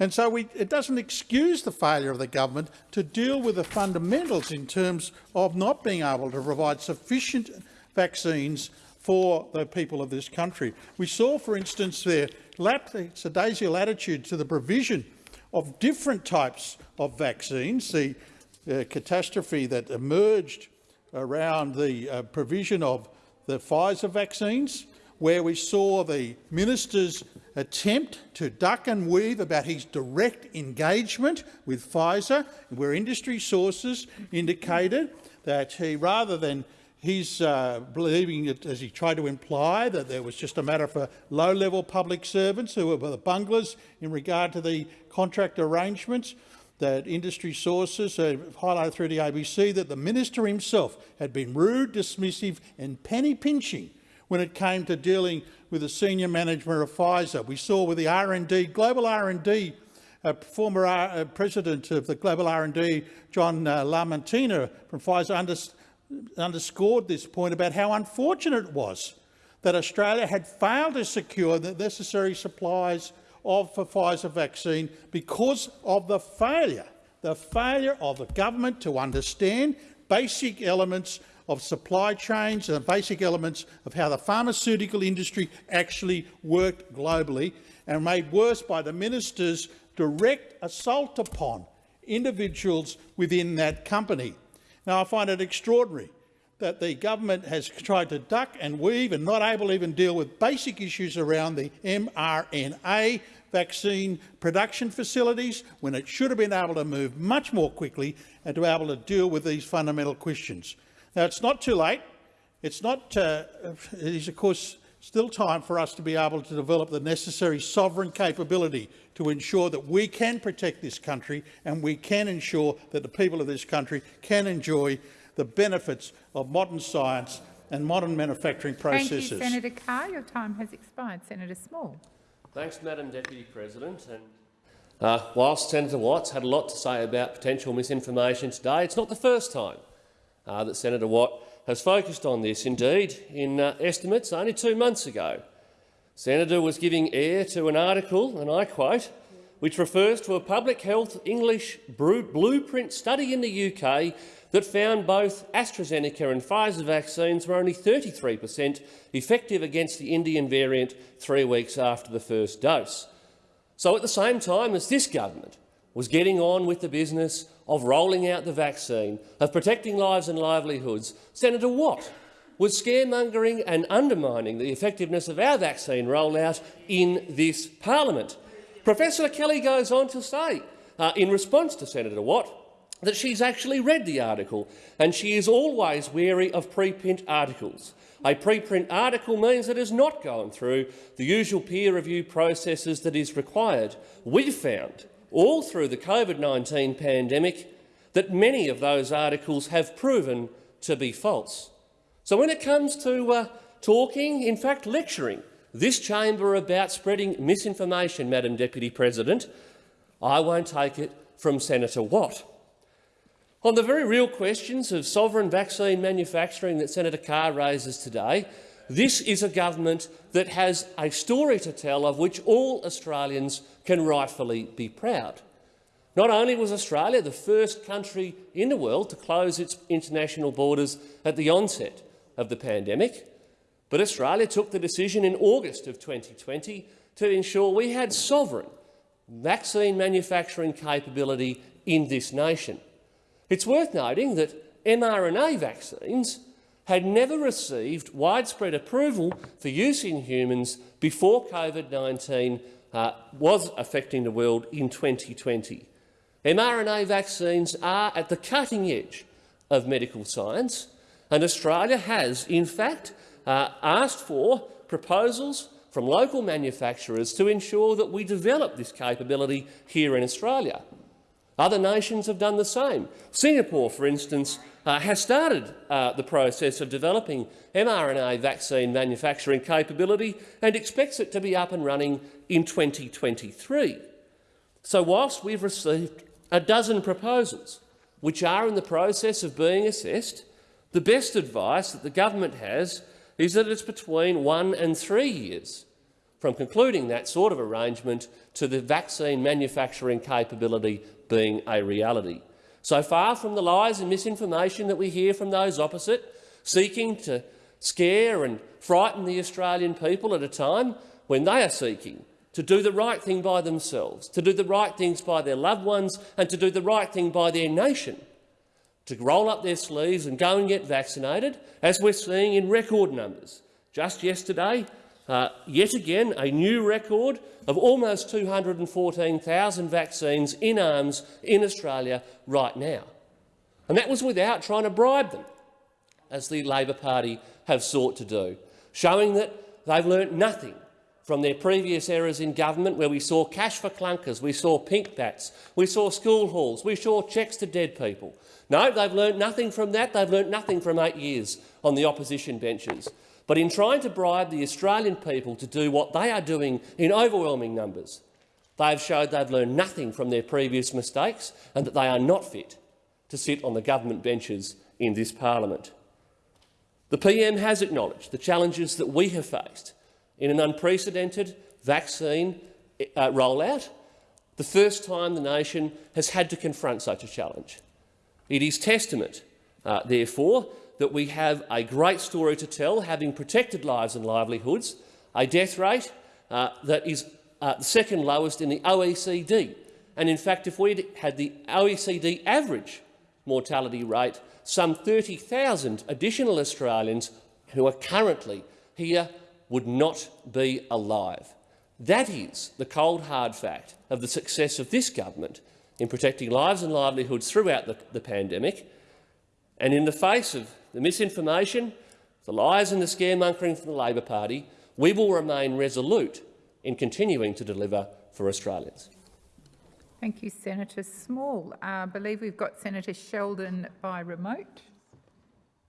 And so we, it doesn't excuse the failure of the government to deal with the fundamentals in terms of not being able to provide sufficient vaccines for the people of this country. We saw, for instance, their lackadaisical attitude to the provision of different types of vaccines, the uh, catastrophe that emerged around the uh, provision of the Pfizer vaccines, where we saw the minister's attempt to duck and weave about his direct engagement with Pfizer, where industry sources indicated that he, rather than his uh, believing, it, as he tried to imply, that there was just a matter for low-level public servants who were the bunglers in regard to the contract arrangements, that industry sources highlighted through the ABC that the minister himself had been rude, dismissive and penny-pinching when it came to dealing with the senior management of Pfizer. We saw with the R&D, global R&D, uh, former uh, president of the global R&D, John uh, LaMattina from Pfizer, unders underscored this point about how unfortunate it was that Australia had failed to secure the necessary supplies of the Pfizer vaccine because of the failure, the failure of the government to understand basic elements of supply chains and the basic elements of how the pharmaceutical industry actually worked globally and made worse by the minister's direct assault upon individuals within that company. Now, I find it extraordinary that the government has tried to duck and weave and not able to even deal with basic issues around the mRNA vaccine production facilities when it should have been able to move much more quickly and to be able to deal with these fundamental questions. Now, it's not too late. It's not, uh, it is, of course, still time for us to be able to develop the necessary sovereign capability to ensure that we can protect this country and we can ensure that the people of this country can enjoy the benefits of modern science and modern manufacturing processes. Thank you, Senator Carr. Your time has expired. Senator Small. Thanks, Madam Deputy President. And, uh, whilst Senator Watts had a lot to say about potential misinformation today, it's not the first time uh, that Senator Watt has focused on this. Indeed, in uh, estimates only two months ago, Senator was giving air to an article, and I quote, which refers to a public health England preprint study in the UK that found both AstraZeneca and Pfizer vaccines were only 33 per cent effective against the Indian variant three weeks after the first dose. So at the same time as this government was getting on with the business of rolling out the vaccine, of protecting lives and livelihoods, Senator Watt was scaremongering and undermining the effectiveness of our vaccine rollout in this parliament. Professor Kelly goes on to say, uh, in response to Senator Watt, that she's actually read the article, and she is always wary of preprint articles. A preprint article means it has not gone through the usual peer review processes that is required. We've found, all through the COVID-19 pandemic, that many of those articles have proven to be false. So when it comes to uh, talking, in fact lecturing, this chamber about spreading misinformation, Madam Deputy President, I won't take it from Senator Watt. On the very real questions of sovereign vaccine manufacturing that Senator Carr raises today, this is a government that has a story to tell of which all Australians can rightfully be proud. Not only was Australia the first country in the world to close its international borders at the onset of the pandemic, but Australia took the decision in August of 2020 to ensure we had sovereign vaccine manufacturing capability in this nation. It's worth noting that mRNA vaccines had never received widespread approval for use in humans before COVID-19 uh, was affecting the world in 2020. mRNA vaccines are at the cutting edge of medical science, and Australia has, in fact, uh, asked for proposals from local manufacturers to ensure that we develop this capability here in Australia. Other nations have done the same. Singapore, for instance, uh, has started uh, the process of developing mRNA vaccine manufacturing capability and expects it to be up and running in 2023. So whilst we've received a dozen proposals which are in the process of being assessed, the best advice that the government has is that it's between one and three years from concluding that sort of arrangement to the vaccine manufacturing capability being a reality. So far from the lies and misinformation that we hear from those opposite, seeking to scare and frighten the Australian people at a time when they are seeking to do the right thing by themselves, to do the right things by their loved ones and to do the right thing by their nation, to roll up their sleeves and go and get vaccinated, as we're seeing in record numbers. Just yesterday, uh, yet again, a new record of almost 214,000 vaccines in arms in Australia right now. And that was without trying to bribe them, as the Labor Party have sought to do, showing that they've learnt nothing from their previous errors in government where we saw cash for clunkers, we saw pink bats, we saw school halls, we saw cheques to dead people. No, they've learnt nothing from that. They've learnt nothing from eight years on the opposition benches. But in trying to bribe the Australian people to do what they are doing in overwhelming numbers, they have showed they've learned nothing from their previous mistakes and that they are not fit to sit on the government benches in this parliament. The PM has acknowledged the challenges that we have faced in an unprecedented vaccine uh, rollout, the first time the nation has had to confront such a challenge. It is testament, uh, therefore, that we have a great story to tell, having protected lives and livelihoods, a death rate uh, that is uh, the second lowest in the OECD. And in fact, if we had the OECD average mortality rate, some 30,000 additional Australians who are currently here would not be alive. That is the cold, hard fact of the success of this government in protecting lives and livelihoods throughout the, the pandemic. And in the face of the misinformation, the lies and the scaremongering from the Labor Party, we will remain resolute in continuing to deliver for Australians. Thank you, Senator Small. Uh, I believe we've got Senator Sheldon by remote.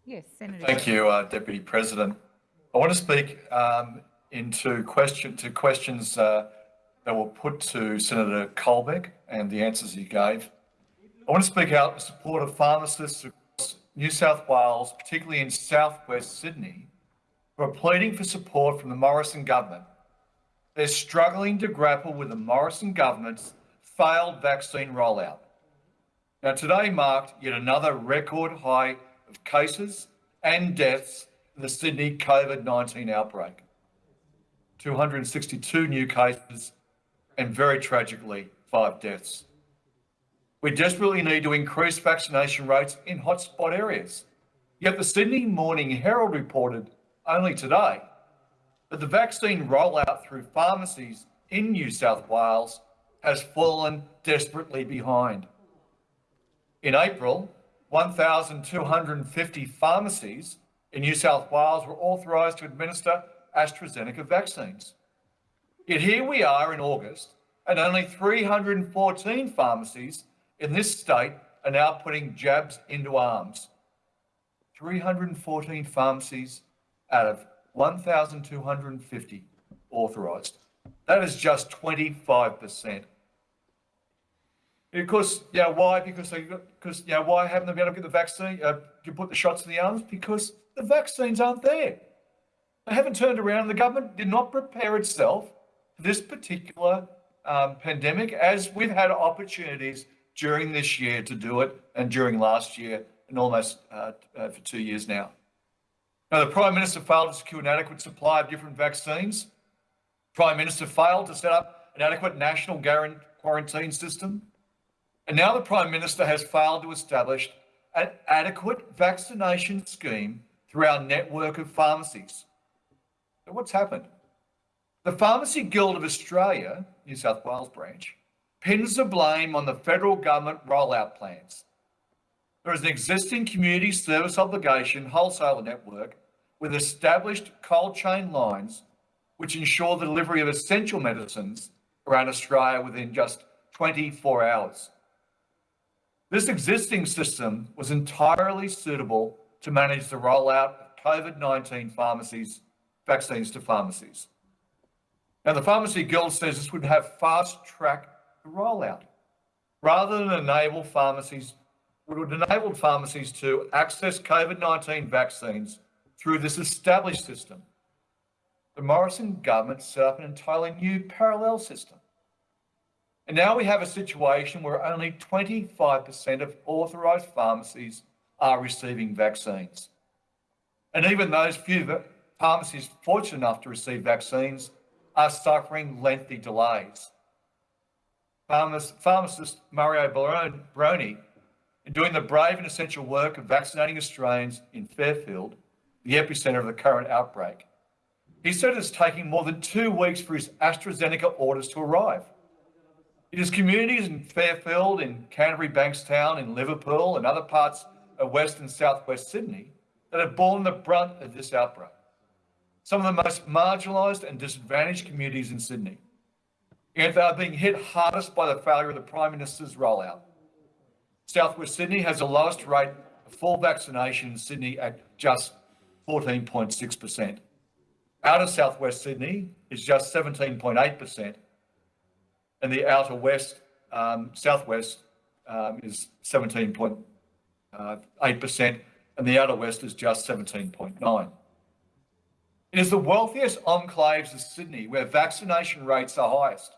Yes, Senator. Thank you, uh, Deputy President. I want to speak um, into question to questions uh, that were put to Senator Colbeck and the answers he gave. I want to speak out in support of pharmacists New South Wales, particularly in southwest Sydney, who are pleading for support from the Morrison government. They're struggling to grapple with the Morrison government's failed vaccine rollout. Now, today marked yet another record high of cases and deaths in the Sydney COVID-19 outbreak. 262 new cases and very tragically, five deaths. We desperately need to increase vaccination rates in hotspot areas. Yet the Sydney Morning Herald reported only today that the vaccine rollout through pharmacies in New South Wales has fallen desperately behind. In April, 1,250 pharmacies in New South Wales were authorised to administer AstraZeneca vaccines. Yet here we are in August, and only 314 pharmacies in this state are now putting jabs into arms. 314 pharmacies out of 1,250 authorised. That is just 25%. Of course, yeah, why? Because they because yeah, why haven't they been able to get the vaccine? Uh, to put the shots in the arms because the vaccines aren't there. They haven't turned around. The government did not prepare itself for this particular um, pandemic, as we've had opportunities during this year to do it, and during last year, and almost uh, uh, for two years now. Now, the Prime Minister failed to secure an adequate supply of different vaccines. Prime Minister failed to set up an adequate national quarantine system. And now the Prime Minister has failed to establish an adequate vaccination scheme through our network of pharmacies. So what's happened? The Pharmacy Guild of Australia, New South Wales branch, pins the blame on the federal government rollout plans. There is an existing community service obligation wholesaler network with established cold chain lines which ensure the delivery of essential medicines around Australia within just 24 hours. This existing system was entirely suitable to manage the rollout of COVID-19 pharmacies, vaccines to pharmacies. Now, the Pharmacy Guild says this would have fast-track rollout. Rather than enable pharmacies, would enable pharmacies to access COVID-19 vaccines through this established system. The Morrison government set up an entirely new parallel system and now we have a situation where only 25% of authorised pharmacies are receiving vaccines. And even those few pharmacies fortunate enough to receive vaccines are suffering lengthy delays. Pharmacist Mario Bruni, in doing the brave and essential work of vaccinating Australians in Fairfield, the epicentre of the current outbreak, he said it's taking more than two weeks for his AstraZeneca orders to arrive. It is communities in Fairfield, in Canterbury Bankstown, in Liverpool and other parts of West and Southwest Sydney that have borne the brunt of this outbreak. Some of the most marginalised and disadvantaged communities in Sydney. And they are being hit hardest by the failure of the Prime Minister's rollout. Southwest Sydney has the lowest rate of full vaccination in Sydney at just 14.6%. Outer Southwest Sydney is just 17.8%, and the outer west, um, southwest um, is 17.8%, uh, and the outer west is just 17.9. It is the wealthiest enclaves of Sydney where vaccination rates are highest,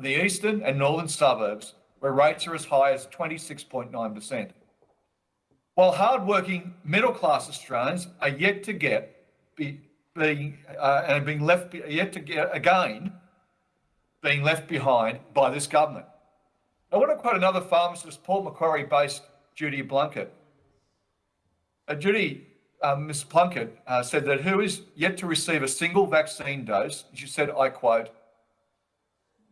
the eastern and northern suburbs where rates are as high as 26.9%. While hard-working middle-class Australians are yet to get be, being uh, and being left yet to get again being left behind by this government. I want to quote another pharmacist, Port Macquarie-based Judy Plunkett. Uh, Judy, uh, Ms Plunkett, uh, said that who is yet to receive a single vaccine dose, she said, I quote,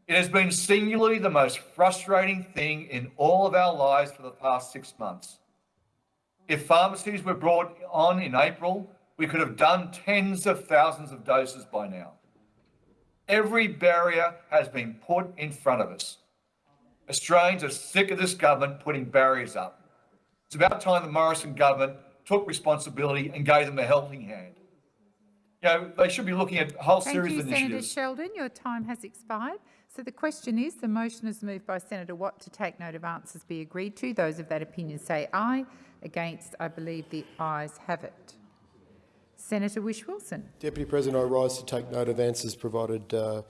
it has been singularly the most frustrating thing in all of our lives for the past six months. If pharmacies were brought on in April, we could have done tens of thousands of doses by now. Every barrier has been put in front of us. Australians are sick of this government putting barriers up. It's about time the Morrison government took responsibility and gave them a helping hand. You know, they should be looking at a whole Thank series you, of initiatives. Senator Sheldon. Your time has expired. So the question is, the motion is moved by Senator Watt to take note of answers be agreed to. Those of that opinion say aye. Against, I believe the ayes have it. Senator Wish Wilson. Deputy President, I rise to take note of answers provided uh,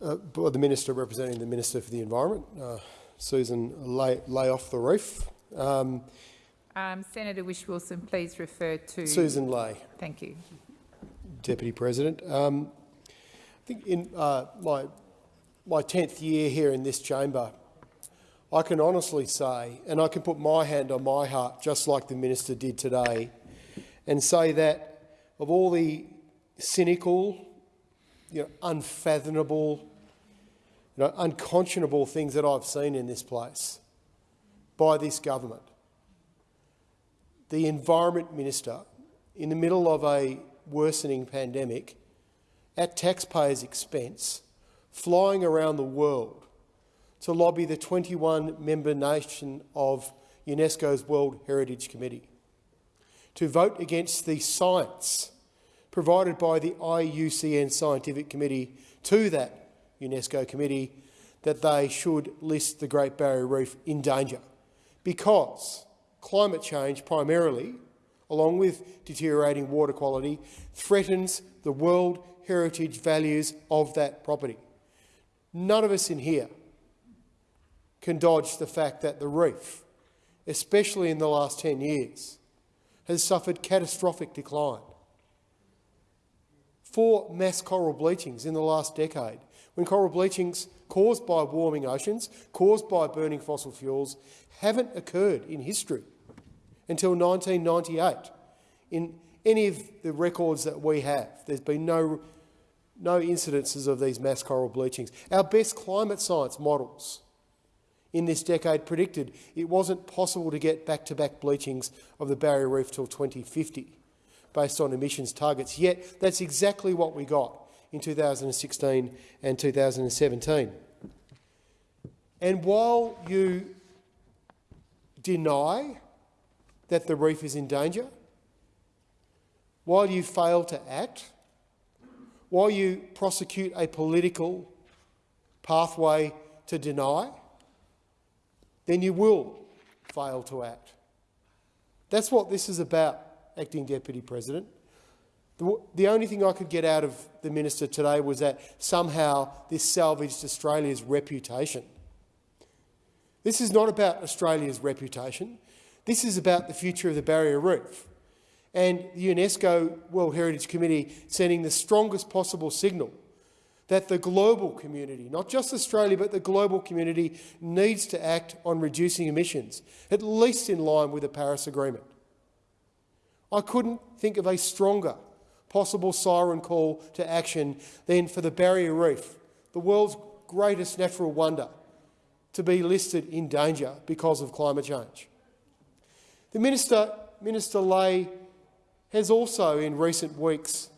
uh, by the Minister representing the Minister for the Environment, uh, Susan Ley, lay, off the roof. Um, um, Senator Whish-Wilson, please refer to... Susan Ley. Thank you. Deputy President. Um, I think in uh, my, my 10th year here in this chamber, I can honestly say, and I can put my hand on my heart, just like the Minister did today, and say that of all the cynical, you know, unfathomable, you know, unconscionable things that I've seen in this place, by this government. The Environment Minister, in the middle of a worsening pandemic, at taxpayers' expense, flying around the world to lobby the 21-member nation of UNESCO's World Heritage Committee to vote against the science provided by the IUCN Scientific Committee to that UNESCO committee that they should list the Great Barrier Reef in danger because climate change primarily, along with deteriorating water quality, threatens the World Heritage values of that property. None of us in here can dodge the fact that the reef, especially in the last 10 years, has suffered catastrophic decline. Four mass coral bleachings in the last decade, when coral bleachings caused by warming oceans, caused by burning fossil fuels, haven't occurred in history until 1998 in any of the records that we have. There's been no, no incidences of these mass coral bleachings. Our best climate science models in this decade predicted it wasn't possible to get back-to-back -back bleachings of the barrier reef till 2050 based on emissions targets. Yet that's exactly what we got in 2016 and 2017. And while you deny that the reef is in danger, while you fail to act, while you prosecute a political pathway to deny, then you will fail to act. That's what this is about, Acting Deputy President. The, the only thing I could get out of the minister today was that somehow this salvaged Australia's reputation. This is not about Australia's reputation. This is about the future of the barrier reef and the UNESCO World Heritage Committee sending the strongest possible signal that the global community, not just Australia, but the global community, needs to act on reducing emissions, at least in line with the Paris Agreement. I couldn't think of a stronger possible siren call to action than for the Barrier Reef, the world's greatest natural wonder, to be listed in danger because of climate change. The Minister, Minister Ley has also in recent weeks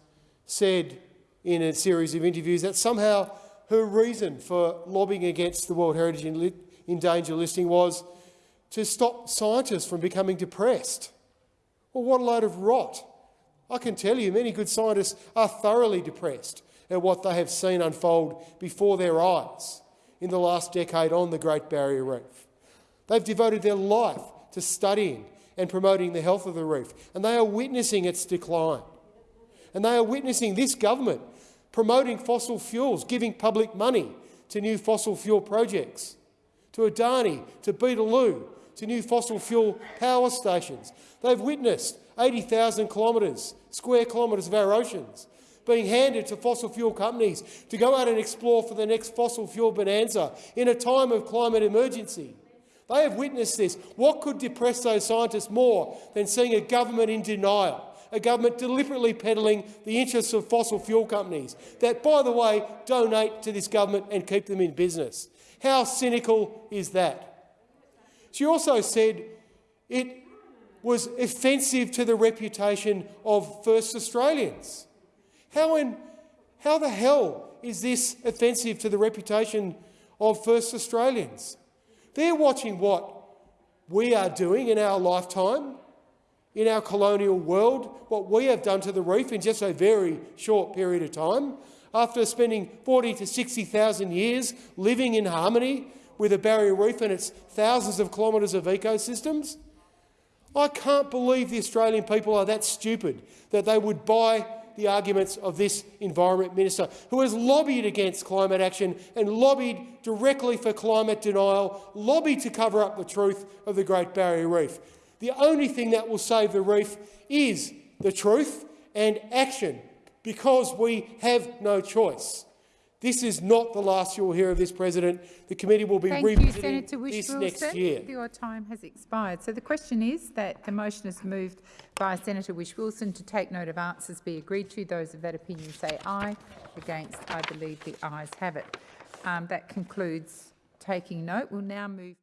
said in a series of interviews that somehow her reason for lobbying against the World Heritage in, in Danger listing was to stop scientists from becoming depressed. Well, what a load of rot. I can tell you many good scientists are thoroughly depressed at what they have seen unfold before their eyes in the last decade on the Great Barrier Reef. They've devoted their life to studying and promoting the health of the reef, and they are witnessing its decline. And they are witnessing this government promoting fossil fuels, giving public money to new fossil fuel projects, to Adani, to Beetaloo, to new fossil fuel power stations. They've witnessed 80,000 kilometres, square kilometres of our oceans being handed to fossil fuel companies to go out and explore for the next fossil fuel bonanza in a time of climate emergency. They have witnessed this. What could depress those scientists more than seeing a government in denial? a government deliberately peddling the interests of fossil fuel companies that, by the way, donate to this government and keep them in business. How cynical is that? She also said it was offensive to the reputation of First Australians. How, in, how the hell is this offensive to the reputation of First Australians? They're watching what we are doing in our lifetime in our colonial world, what we have done to the reef in just a very short period of time, after spending 40 to 60,000 years living in harmony with a barrier reef and its thousands of kilometres of ecosystems, I can't believe the Australian people are that stupid that they would buy the arguments of this Environment Minister, who has lobbied against climate action and lobbied directly for climate denial, lobbied to cover up the truth of the Great Barrier Reef. The only thing that will save the reef is the truth and action, because we have no choice. This is not the last you will hear of this president. The committee will be Thank revisiting you, Senator this next year. Your time has expired. So the question is that the motion is moved by Senator Whish-Wilson to take note of answers be agreed to. Those of that opinion say aye. Against, I believe the ayes have it. Um, that concludes taking note. We'll now move.